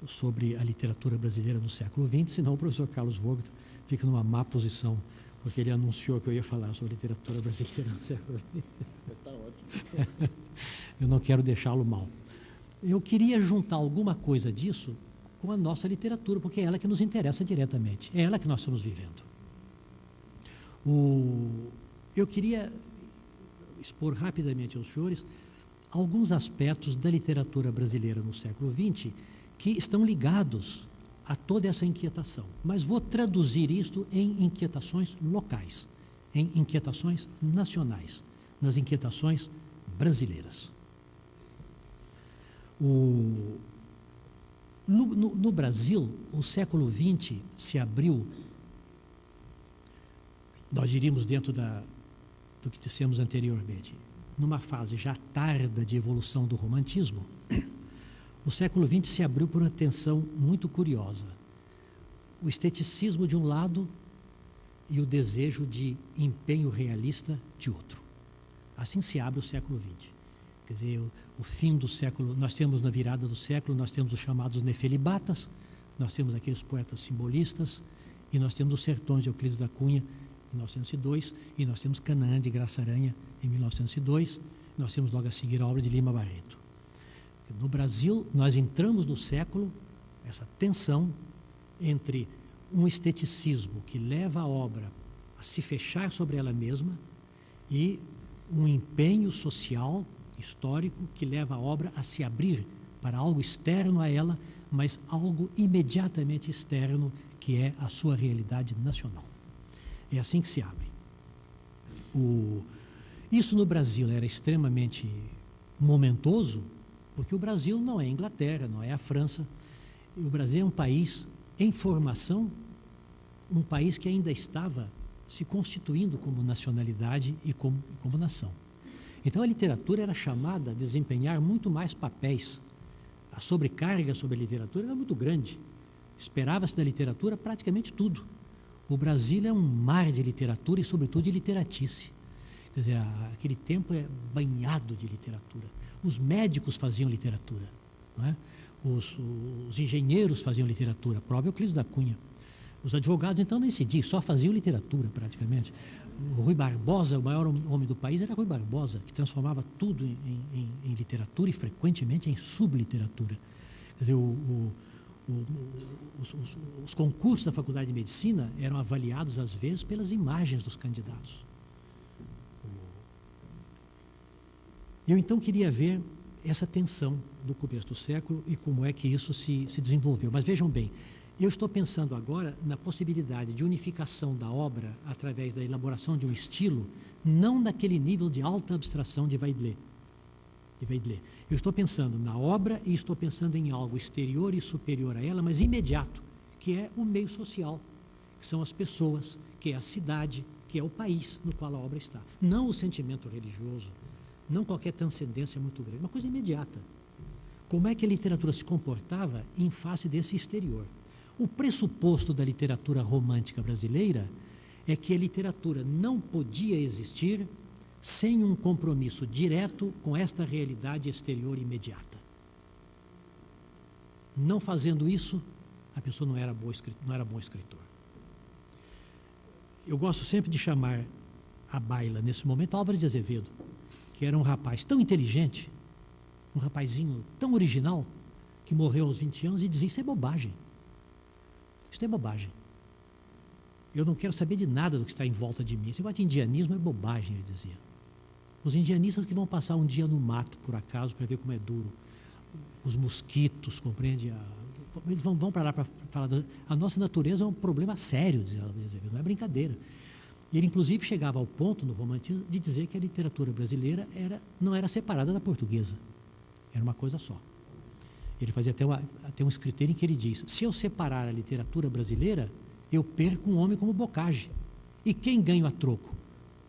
sobre a literatura brasileira no século XX, senão o professor Carlos Vogt fica numa má posição porque ele anunciou que eu ia falar sobre literatura brasileira no século XX. Está ótimo. eu não quero deixá-lo mal. Eu queria juntar alguma coisa disso com a nossa literatura, porque é ela que nos interessa diretamente, é ela que nós estamos vivendo. O, eu queria expor rapidamente aos senhores alguns aspectos da literatura brasileira no século XX que estão ligados a toda essa inquietação. Mas vou traduzir isto em inquietações locais, em inquietações nacionais, nas inquietações brasileiras. O, no, no, no, Brasil, o século XX se abriu, nós diríamos dentro da, do que dissemos anteriormente, numa fase já tarda de evolução do romantismo, o século XX se abriu por uma tensão muito curiosa. O esteticismo de um lado e o desejo de empenho realista de outro. Assim se abre o século XX. Quer dizer, o, o fim do século, nós temos na virada do século, nós temos os chamados nefelibatas, nós temos aqueles poetas simbolistas, e nós temos os sertões de Euclides da Cunha, em 1902, e nós temos Canaã de Graça Aranha, em 1902, nós temos logo a seguir a obra de Lima Barreto. No Brasil, nós entramos no século, essa tensão entre um esteticismo que leva a obra a se fechar sobre ela mesma e um empenho social, histórico, que leva a obra a se abrir para algo externo a ela, mas algo imediatamente externo, que é a sua realidade nacional. É assim que se abre. O... Isso no Brasil era extremamente momentoso, porque o Brasil não é a Inglaterra, não é a França. O Brasil é um país em formação, um país que ainda estava se constituindo como nacionalidade e como, como nação. Então a literatura era chamada a desempenhar muito mais papéis. A sobrecarga sobre a literatura era muito grande. Esperava-se da literatura praticamente tudo. O Brasil é um mar de literatura e, sobretudo, de literatice. Quer dizer, aquele tempo é banhado de literatura. Os médicos faziam literatura, é? os, os, engenheiros faziam literatura, prova Euclides da Cunha. Os advogados, então, nem se diz, só faziam literatura praticamente. O Rui Barbosa, o maior homem do país, era Rui Barbosa, que transformava tudo em, em, em literatura e frequentemente em subliteratura. Quer dizer, o, o, os, os, os concursos da Faculdade de Medicina eram avaliados, às vezes, pelas imagens dos candidatos. Eu então queria ver essa tensão do começo do século e como é que isso se, se desenvolveu. Mas vejam bem, eu estou pensando agora na possibilidade de unificação da obra através da elaboração de um estilo, não naquele nível de alta abstração de Weidler. De Weidler. Eu estou pensando na obra e estou pensando em algo exterior e superior a ela, mas imediato, que é o meio social, que são as pessoas, que é a cidade, que é o país no qual a obra está. Não o sentimento religioso, não qualquer transcendência muito grande, uma coisa imediata. Como é que a literatura se comportava em face desse exterior? O pressuposto da literatura romântica brasileira é que a literatura não podia existir sem um compromisso direto com esta realidade exterior imediata. Não fazendo isso, a pessoa não era, boa, não era bom escritor. Eu gosto sempre de chamar a baila, nesse momento, Álvares de Azevedo que era um rapaz tão inteligente, um rapazinho tão original, que morreu aos 20 anos e dizia: Isso é bobagem. Isso é bobagem. Eu não quero saber de nada do que está em volta de mim. Esse negócio de indianismo é bobagem, ele dizia. Os indianistas que vão passar um dia no mato, por acaso, para ver como é duro. Os mosquitos, compreende? Eles vão, vão para lá para falar. Da, a nossa natureza é um problema sério, dizia não é brincadeira. E ele, inclusive, chegava ao ponto, no romantismo, de dizer que a literatura brasileira era, não era separada da portuguesa. Era uma coisa só. Ele fazia até, uma, até um escritor em que ele diz: se eu separar a literatura brasileira, eu perco um homem como Bocage. E quem ganha a troco?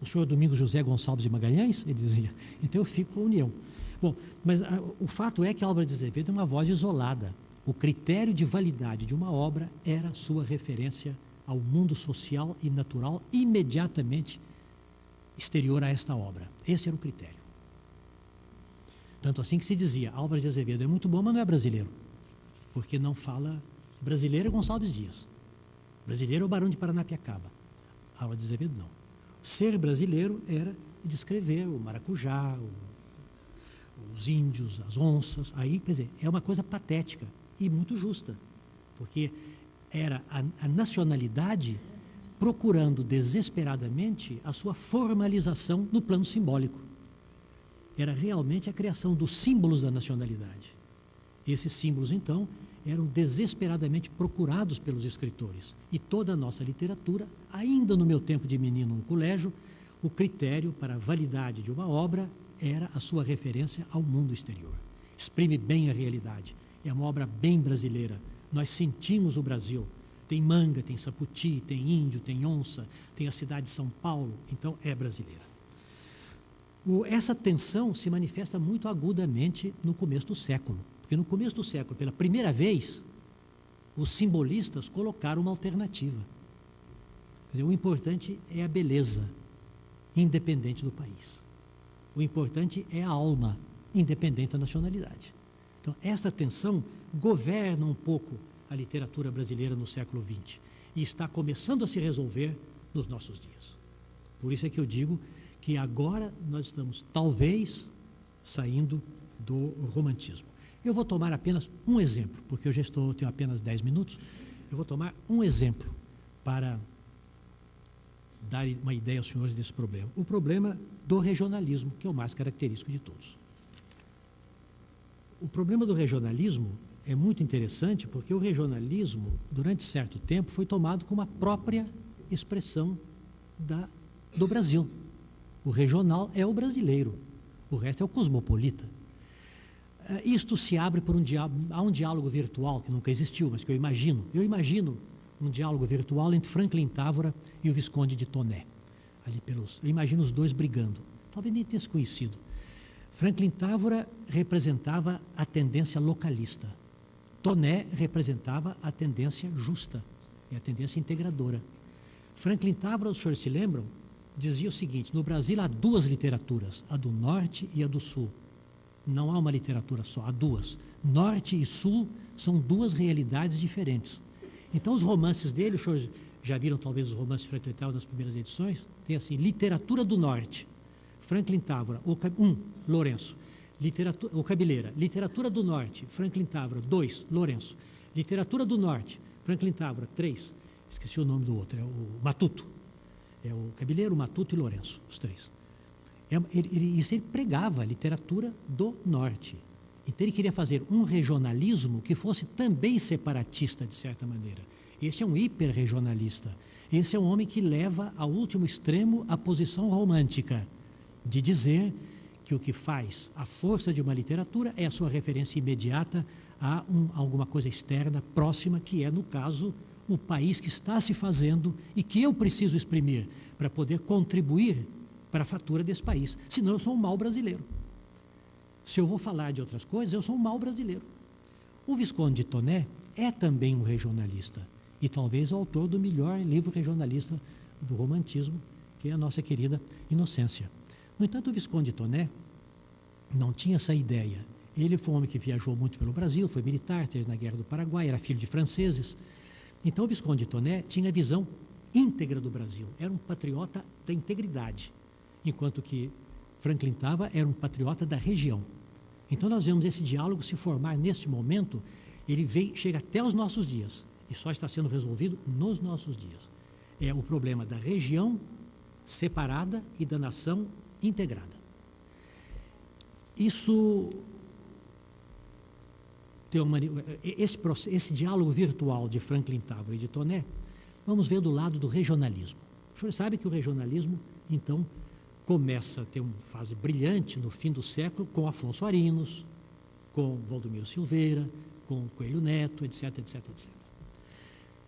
O senhor Domingos José Gonçalves de Magalhães? Ele dizia. Então eu fico com a União. Bom, mas a, o fato é que Álvaro de Azevedo é uma voz isolada. O critério de validade de uma obra era sua referência ao mundo social e natural imediatamente exterior a esta obra. Esse era o critério. Tanto assim que se dizia, Álvares de Azevedo é muito bom, mas não é brasileiro. Porque não fala brasileiro é Gonçalves Dias. Brasileiro é o Barão de Paranapiacaba. Álvares de Azevedo não. Ser brasileiro era descrever o maracujá, o, os índios, as onças. Aí, quer dizer, é uma coisa patética e muito justa. Porque era a, a nacionalidade procurando desesperadamente a sua formalização no plano simbólico. Era realmente a criação dos símbolos da nacionalidade. Esses símbolos, então, eram desesperadamente procurados pelos escritores. E toda a nossa literatura, ainda no meu tempo de menino no colégio, o critério para a validade de uma obra era a sua referência ao mundo exterior. Exprime bem a realidade. É uma obra bem brasileira, nós sentimos o Brasil. Tem manga, tem saputi, tem índio, tem onça, tem a cidade de São Paulo, então é brasileira. O, essa tensão se manifesta muito agudamente no começo do século, porque no começo do século, pela primeira vez, os simbolistas colocaram uma alternativa. Dizer, o importante é a beleza, independente do país. O importante é a alma, independente da nacionalidade. Então, esta tensão governa um pouco a literatura brasileira no século XX e está começando a se resolver nos nossos dias. Por isso é que eu digo que agora nós estamos, talvez, saindo do romantismo. Eu vou tomar apenas um exemplo, porque eu já estou, tenho apenas 10 minutos. Eu vou tomar um exemplo para dar uma ideia aos senhores desse problema. O problema do regionalismo, que é o mais característico de todos. O problema do regionalismo é muito interessante porque o regionalismo, durante certo tempo, foi tomado como a própria expressão da, do Brasil. O regional é o brasileiro, o resto é o cosmopolita. Uh, isto se abre por um diálogo, há um diálogo virtual que nunca existiu, mas que eu imagino. Eu imagino um diálogo virtual entre Franklin Távora e o Visconde de Toné. Ali pelos, eu imagino os dois brigando. Talvez nem tenha se conhecido. Franklin Távora representava a tendência localista. Toné representava a tendência justa e a tendência integradora. Franklin Távora, os senhores se lembram, dizia o seguinte: no Brasil há duas literaturas, a do norte e a do sul. Não há uma literatura só, há duas. Norte e sul são duas realidades diferentes. Então, os romances dele, os senhores já viram talvez os romances Franklin Távora nas primeiras edições? Tem assim: Literatura do Norte, Franklin Távora, um, Lourenço. Literatura, o Cabeleira, Literatura do Norte, Franklin Távora, dois, Lourenço. Literatura do Norte, Franklin Távora, três. Esqueci o nome do outro, é o Matuto. É o Cabeleiro, Matuto e Lourenço, os três. É, ele, ele, isso ele pregava a literatura do Norte. Então ele queria fazer um regionalismo que fosse também separatista, de certa maneira. Esse é um hiperregionalista. Esse é um homem que leva ao último extremo a posição romântica, de dizer que o que faz a força de uma literatura é a sua referência imediata a um, alguma coisa externa, próxima, que é, no caso, o país que está se fazendo e que eu preciso exprimir para poder contribuir para a fatura desse país. Senão eu sou um mau brasileiro. Se eu vou falar de outras coisas, eu sou um mau brasileiro. O Visconde de Toné é também um regionalista e talvez o autor do melhor livro regionalista do romantismo, que é a nossa querida Inocência. No entanto, o Visconde Toné não tinha essa ideia. Ele foi um homem que viajou muito pelo Brasil, foi militar, esteve na Guerra do Paraguai, era filho de franceses. Então, o Visconde Toné tinha a visão íntegra do Brasil, era um patriota da integridade, enquanto que Franklin Tava era um patriota da região. Então, nós vemos esse diálogo se formar neste momento, ele vem, chega até os nossos dias, e só está sendo resolvido nos nossos dias. É o problema da região separada e da nação integrada. Isso tem uma, esse, esse diálogo virtual de Franklin Távora e de Toné, vamos ver do lado do regionalismo. O senhor sabe que o regionalismo, então, começa a ter uma fase brilhante no fim do século com Afonso Arinos, com Valdomiro Silveira, com Coelho Neto, etc, etc, etc.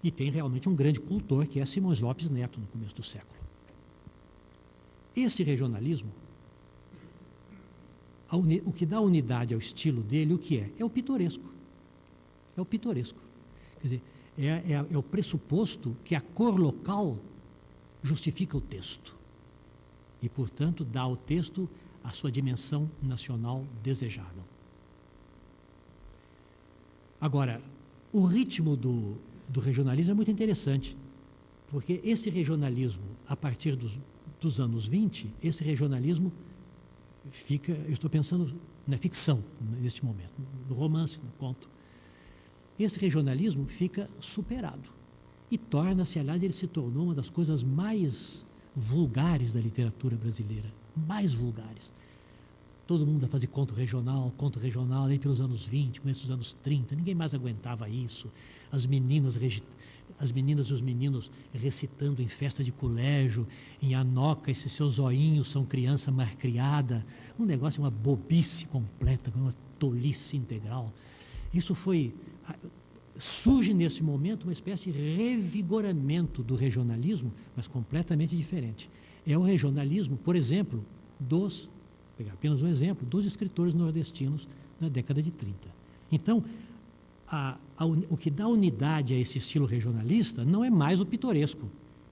E tem realmente um grande cultor, que é Simões Lopes Neto, no começo do século. Esse regionalismo, uni, o que dá unidade ao estilo dele, o que é? É o pitoresco. É o pitoresco. Quer dizer, é, é, é o pressuposto que a cor local justifica o texto. E, portanto, dá ao texto a sua dimensão nacional desejável. Agora, o ritmo do, do regionalismo é muito interessante, porque esse regionalismo, a partir dos, dos anos 20, esse regionalismo fica, eu estou pensando na ficção neste momento, no romance, no conto. Esse regionalismo fica superado e torna-se, aliás, ele se tornou uma das coisas mais vulgares da literatura brasileira, mais vulgares. Todo mundo a fazer conto regional, conto regional, aí pelos anos 20, começo dos anos 30, ninguém mais aguentava isso. As meninas, as meninas e os meninos recitando em festa de colégio, em anoca, esses seus zoinhos são criança criada, um negócio, uma bobice completa, uma tolice integral. Isso foi surge nesse momento uma espécie de revigoramento do regionalismo, mas completamente diferente. É o regionalismo, por exemplo, dos pegar apenas um exemplo, dos escritores nordestinos na década de 30. Então, a, a, o que dá unidade a esse estilo regionalista não é mais o pitoresco,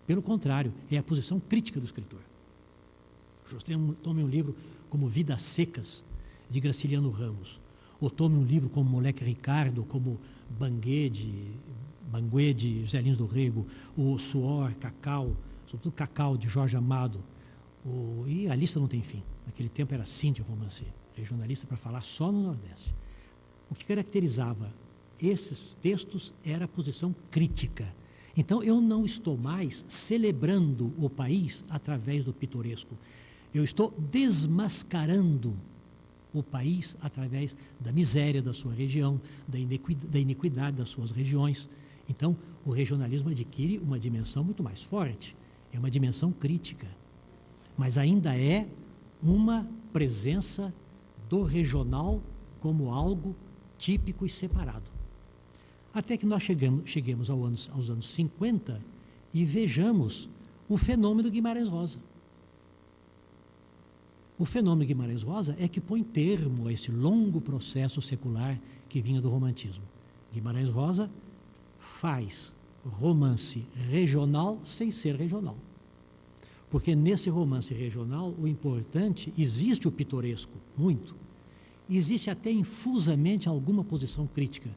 pelo contrário, é a posição crítica do escritor. Tome um livro como Vidas Secas, de Graciliano Ramos, ou tome um livro como Moleque Ricardo, como Banguê de, Banguê de Lins do Rego, o Suor, Cacau, sobretudo Cacau, de Jorge Amado, o, e a lista não tem fim. Naquele tempo era assim de romance, regionalista para falar só no Nordeste. O que caracterizava esses textos era a posição crítica. Então eu não estou mais celebrando o país através do pitoresco. Eu estou desmascarando o país através da miséria da sua região, da iniquidade, da iniquidade das suas regiões. Então, o regionalismo adquire uma dimensão muito mais forte, é uma dimensão crítica mas ainda é uma presença do regional como algo típico e separado. Até que nós chegamos, cheguemos ao aos anos 50 e vejamos o fenômeno Guimarães Rosa. O fenômeno Guimarães Rosa é que põe termo a esse longo processo secular que vinha do romantismo. Guimarães Rosa faz romance regional sem ser regional. Porque nesse romance regional, o importante, existe o pitoresco, muito. Existe até infusamente alguma posição crítica,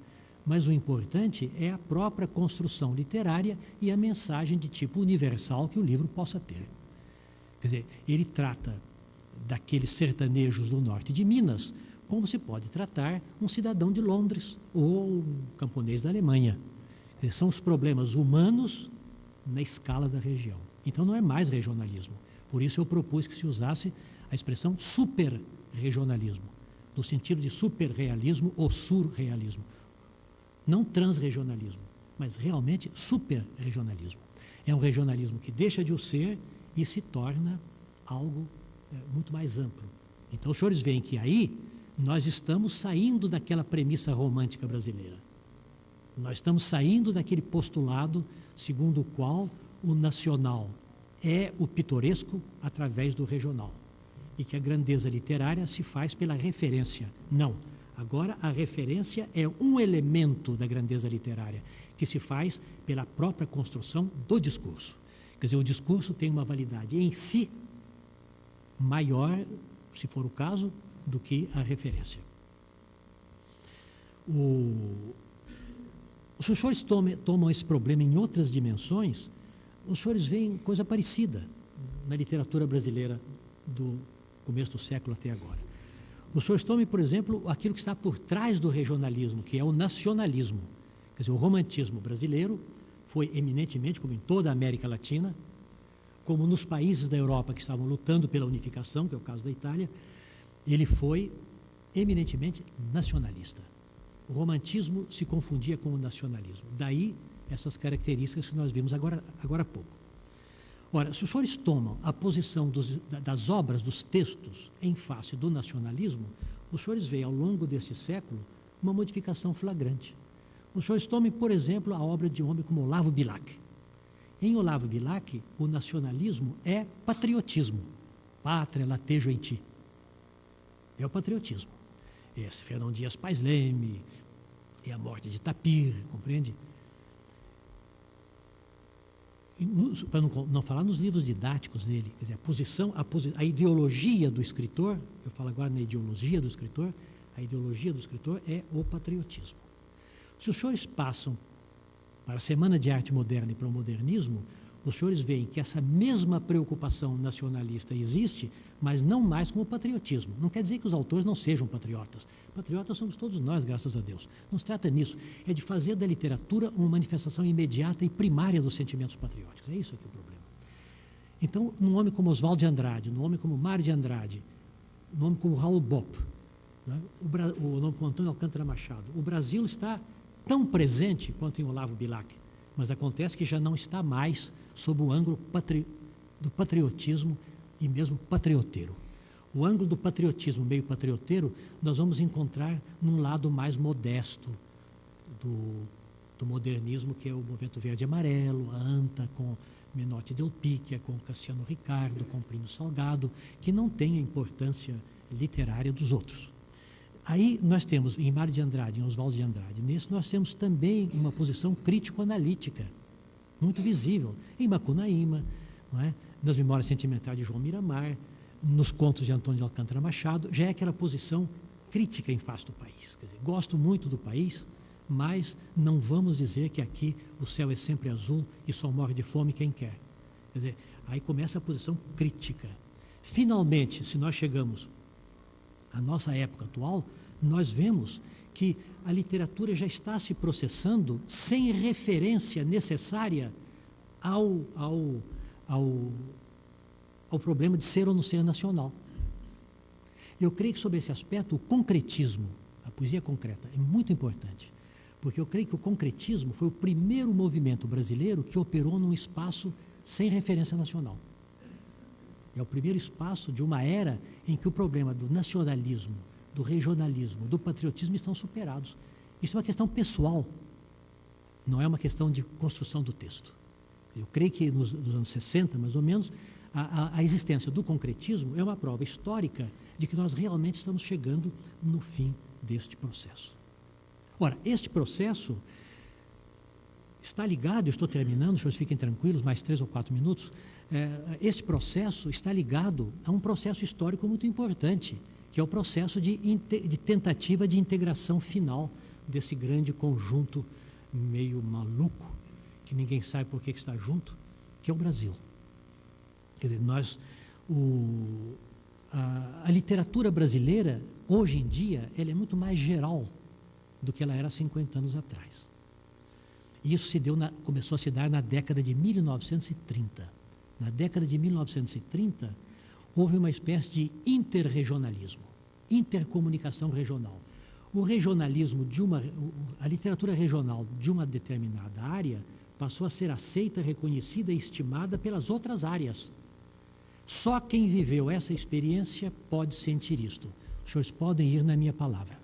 mas o importante é a própria construção literária e a mensagem de tipo universal que o livro possa ter. Quer dizer, ele trata daqueles sertanejos do norte de Minas como se pode tratar um cidadão de Londres ou um camponês da Alemanha. Dizer, são os problemas humanos na escala da região. Então não é mais regionalismo. Por isso eu propus que se usasse a expressão superregionalismo, no sentido de superrealismo ou surrealismo. Não transregionalismo, mas realmente superregionalismo. É um regionalismo que deixa de o ser e se torna algo é, muito mais amplo. Então os senhores veem que aí nós estamos saindo daquela premissa romântica brasileira. Nós estamos saindo daquele postulado segundo o qual o nacional é o pitoresco através do regional. E que a grandeza literária se faz pela referência. Não. Agora, a referência é um elemento da grandeza literária, que se faz pela própria construção do discurso. Quer dizer, o discurso tem uma validade em si maior, se for o caso, do que a referência. O... Os senhores tomam, esse problema em outras dimensões os senhores veem coisa parecida na literatura brasileira do começo do século até agora. Os senhores tomem, por exemplo, aquilo que está por trás do regionalismo, que é o nacionalismo. Quer dizer, o romantismo brasileiro foi eminentemente, como em toda a América Latina, como nos países da Europa que estavam lutando pela unificação, que é o caso da Itália, ele foi eminentemente nacionalista. O romantismo se confundia com o nacionalismo. Daí essas características que nós vimos agora, agora há pouco. Ora, se os senhores tomam a posição dos, das obras, dos textos, em face do nacionalismo, os senhores veem ao longo desse século uma modificação flagrante. Os senhores tomem, por exemplo, a obra de um homem como Olavo Bilac. Em Olavo Bilac, o nacionalismo é patriotismo. Pátria latejo em ti. É o patriotismo. Esse Fernão Dias Pais Leme, e a morte de Tapir, compreende? Para não, não, falar nos livros didáticos dele, quer dizer, a posição, a, posi a ideologia do escritor, eu falo agora na ideologia do escritor, a ideologia do escritor é o patriotismo. Se os senhores passam para a Semana de Arte Moderna e para o modernismo, os senhores veem que essa mesma preocupação nacionalista existe, mas não mais como patriotismo. Não quer dizer que os autores não sejam patriotas. Patriotas somos todos nós, graças a Deus. Não se trata nisso. É de fazer da literatura uma manifestação imediata e primária dos sentimentos patrióticos. É isso aqui o problema. Então, num homem como Oswaldo de Andrade, num homem como Mário de Andrade, num homem como Raul Bopp, né? o, o nome como Antônio Alcântara Machado, o Brasil está tão presente quanto em Olavo Bilac, mas acontece que já não está mais sob o ângulo patri do patriotismo e mesmo patrioteiro. O ângulo do patriotismo meio patrioteiro nós vamos encontrar num lado mais modesto do, do modernismo, que é o movimento verde e amarelo, a ANTA com Menotti Del Picchia, com Cassiano Ricardo, com Plínio Salgado, que não tem a importância literária dos outros. Aí nós temos, em Mário de Andrade, em Oswaldo de Andrade, nesse nós temos também uma posição crítico-analítica, muito visível, em Macunaíma, não é? nas memórias sentimentais de João Miramar, nos contos de Antônio de Alcântara Machado, já é aquela posição crítica em face do país. Dizer, gosto muito do país, mas não vamos dizer que aqui o céu é sempre azul e só morre de fome quem quer. Quer dizer, aí começa a posição crítica. Finalmente, se nós chegamos à nossa época atual, nós vemos que a literatura já está se processando sem referência necessária ao, ao, ao, ao problema de ser ou não ser nacional. Eu creio que sobre esse aspecto o concretismo, a poesia concreta, é muito importante, porque eu creio que o concretismo foi o primeiro movimento brasileiro que operou num espaço sem referência nacional. É o primeiro espaço de uma era em que o problema do nacionalismo, do regionalismo, do patriotismo estão superados. Isso é uma questão pessoal, não é uma questão de construção do texto. Eu creio que nos, nos anos 60, mais ou menos, a, a, a, existência do concretismo é uma prova histórica de que nós realmente estamos chegando no fim deste processo. Ora, este processo está ligado, eu estou terminando, senhores fiquem tranquilos, mais três ou quatro minutos. É, este processo está ligado a um processo histórico muito importante, que é o processo de, de tentativa de integração final desse grande conjunto meio maluco, que ninguém sabe por que está junto, que é o Brasil. Quer dizer, nós, o, a, a, literatura brasileira, hoje em dia, ela é muito mais geral do que ela era há 50 anos atrás. E isso se deu na, começou a se dar na década de 1930. Na década de 1930, houve uma espécie de interregionalismo, intercomunicação regional. O regionalismo de uma, a literatura regional de uma determinada área passou a ser aceita, reconhecida e estimada pelas outras áreas. Só quem viveu essa experiência pode sentir isto. Os senhores podem ir na minha palavra.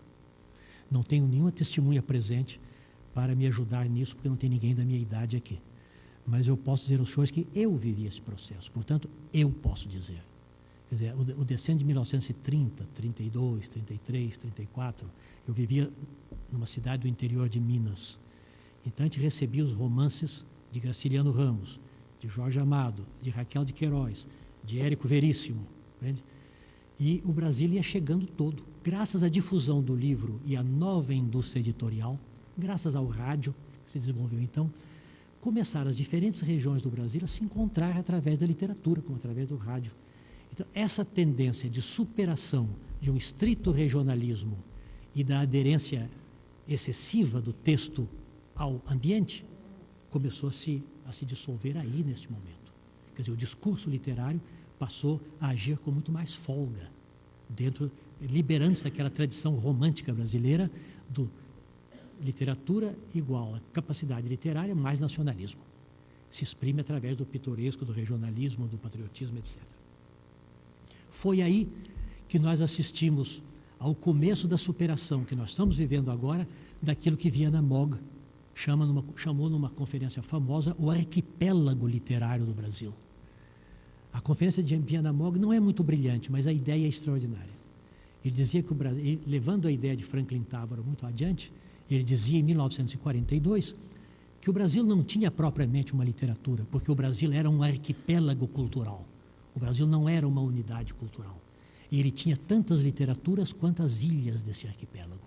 Não tenho nenhuma testemunha presente para me ajudar nisso, porque não tem ninguém da minha idade aqui. Mas eu posso dizer aos senhores que eu vivi esse processo, portanto, eu posso dizer. Quer dizer, o, o de 1930, 32, 33, 34, eu vivia numa cidade do interior de Minas. Então a gente recebia os romances de Graciliano Ramos, de Jorge Amado, de Raquel de Queiroz, de Érico Veríssimo. Entende? E o Brasil ia chegando todo. Graças à difusão do livro e à nova indústria editorial, graças ao rádio que se desenvolveu então, começaram as diferentes regiões do Brasil a se encontrar através da literatura, como através do rádio. Então, essa tendência de superação de um estrito regionalismo e da aderência excessiva do texto ao ambiente começou a se, a se dissolver aí neste momento. Quer dizer, o discurso literário passou a agir com muito mais folga, dentro, liberando-se daquela tradição romântica brasileira do literatura igual a capacidade literária mais nacionalismo. Se exprime através do pitoresco, do regionalismo, do patriotismo, etc. Foi aí que nós assistimos ao começo da superação que nós estamos vivendo agora daquilo que via na MOG chama numa, chamou numa conferência famosa o arquipélago literário do Brasil. A conferência de Viana Mogg não é muito brilhante, mas a ideia é extraordinária. Ele dizia que o Brasil, levando a ideia de Franklin Távora muito adiante, ele dizia em 1942 que o Brasil não tinha propriamente uma literatura, porque o Brasil era um arquipélago cultural. O Brasil não era uma unidade cultural. Ele tinha tantas literaturas quanto as ilhas desse arquipélago.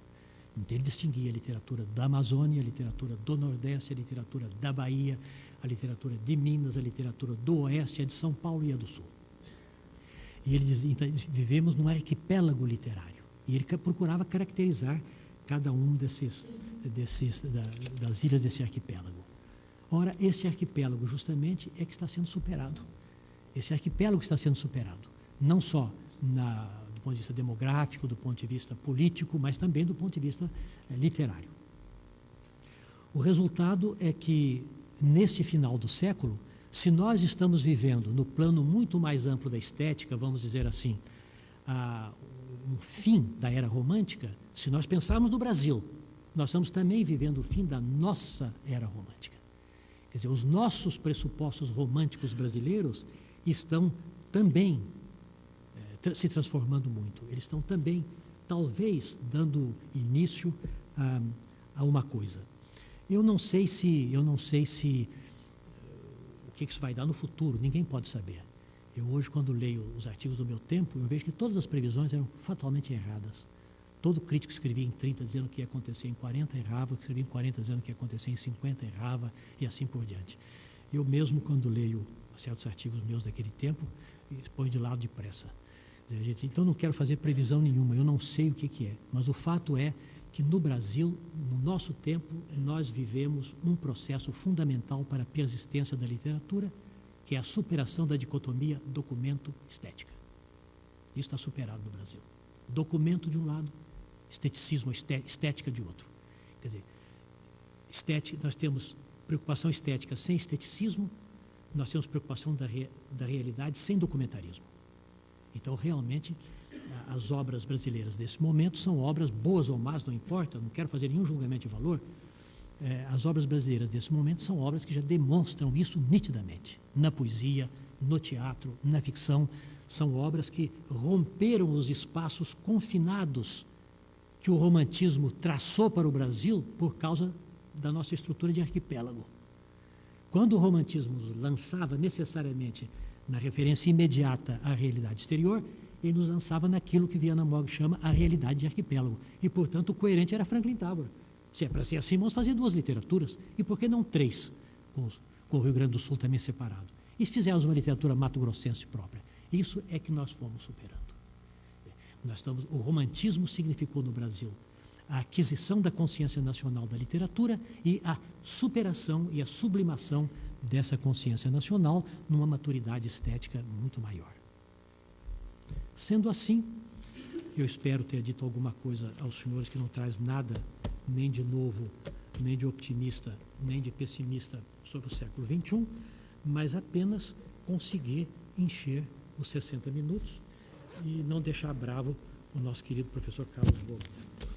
Então ele distinguia a literatura da Amazônia, a literatura do Nordeste, a literatura da Bahia, a literatura de Minas, a literatura do Oeste, a de São Paulo e a do Sul. E ele dizia, então, vivemos num arquipélago literário. E ele procurava caracterizar cada um desses desses, da, das ilhas desse arquipélago. Ora, esse arquipélago justamente é que está sendo superado. Esse arquipélago está sendo superado, não só na, do ponto de vista demográfico, do ponto de vista político, mas também do ponto de vista é, literário. O resultado é que, neste final do século, se nós estamos vivendo no plano muito mais amplo da estética, vamos dizer assim, a, um fim da era romântica, se nós pensarmos no Brasil, nós estamos também vivendo o fim da nossa era romântica. Quer dizer, os nossos pressupostos românticos brasileiros estão também eh, se transformando muito. Eles estão também, talvez, dando início a, a uma coisa. Eu não sei se, eu não sei se uh, o que isso vai dar no futuro. Ninguém pode saber. Eu hoje, quando leio os artigos do meu tempo, eu vejo que todas as previsões eram fatalmente erradas. Todo crítico escrevia em 30 dizendo que ia acontecer em 40, errava, escrevia em 40 dizendo que ia acontecer em 50, errava, e assim por diante. Eu mesmo, quando leio certos artigos meus daquele tempo, ponho de lado depressa. Então, não quero fazer previsão nenhuma, eu não sei o que, que é, mas o fato é que no Brasil, no nosso tempo, nós vivemos um processo fundamental para a persistência da literatura, que é a superação da dicotomia documento-estética. Isso está superado no Brasil. Documento de um lado, esteticismo, estética de outro. Quer dizer, estética, nós temos preocupação estética sem esteticismo, nós temos preocupação da, re, da realidade sem documentarismo. Então, realmente, as obras brasileiras desse momento são obras boas ou más, não importa, não quero fazer nenhum julgamento de valor. É, as obras brasileiras desse momento são obras que já demonstram isso nitidamente, na poesia, no teatro, na ficção. São obras que romperam os espaços confinados que o romantismo traçou para o Brasil por causa da nossa estrutura de arquipélago. Quando o romantismo nos lançava necessariamente na referência imediata à realidade exterior, ele nos lançava naquilo que Viana Mogg chama a realidade de arquipélago. E, portanto, o coerente era Franklin Távora. Se é para ser assim, vamos fazer duas literaturas. E por que não três, com, com o Rio Grande do Sul também separado? E se fizermos uma literatura mato-grossense própria? Isso é que nós fomos superando. Nós estamos, o romantismo significou no Brasil a aquisição da consciência nacional da literatura e a superação e a sublimação dessa consciência nacional numa maturidade estética muito maior. Sendo assim, eu espero ter dito alguma coisa aos senhores que não traz nada nem de novo, nem de optimista, nem de pessimista sobre o século XXI, mas apenas conseguir encher os 60 minutos e não deixar bravo o nosso querido professor Carlos Gomes.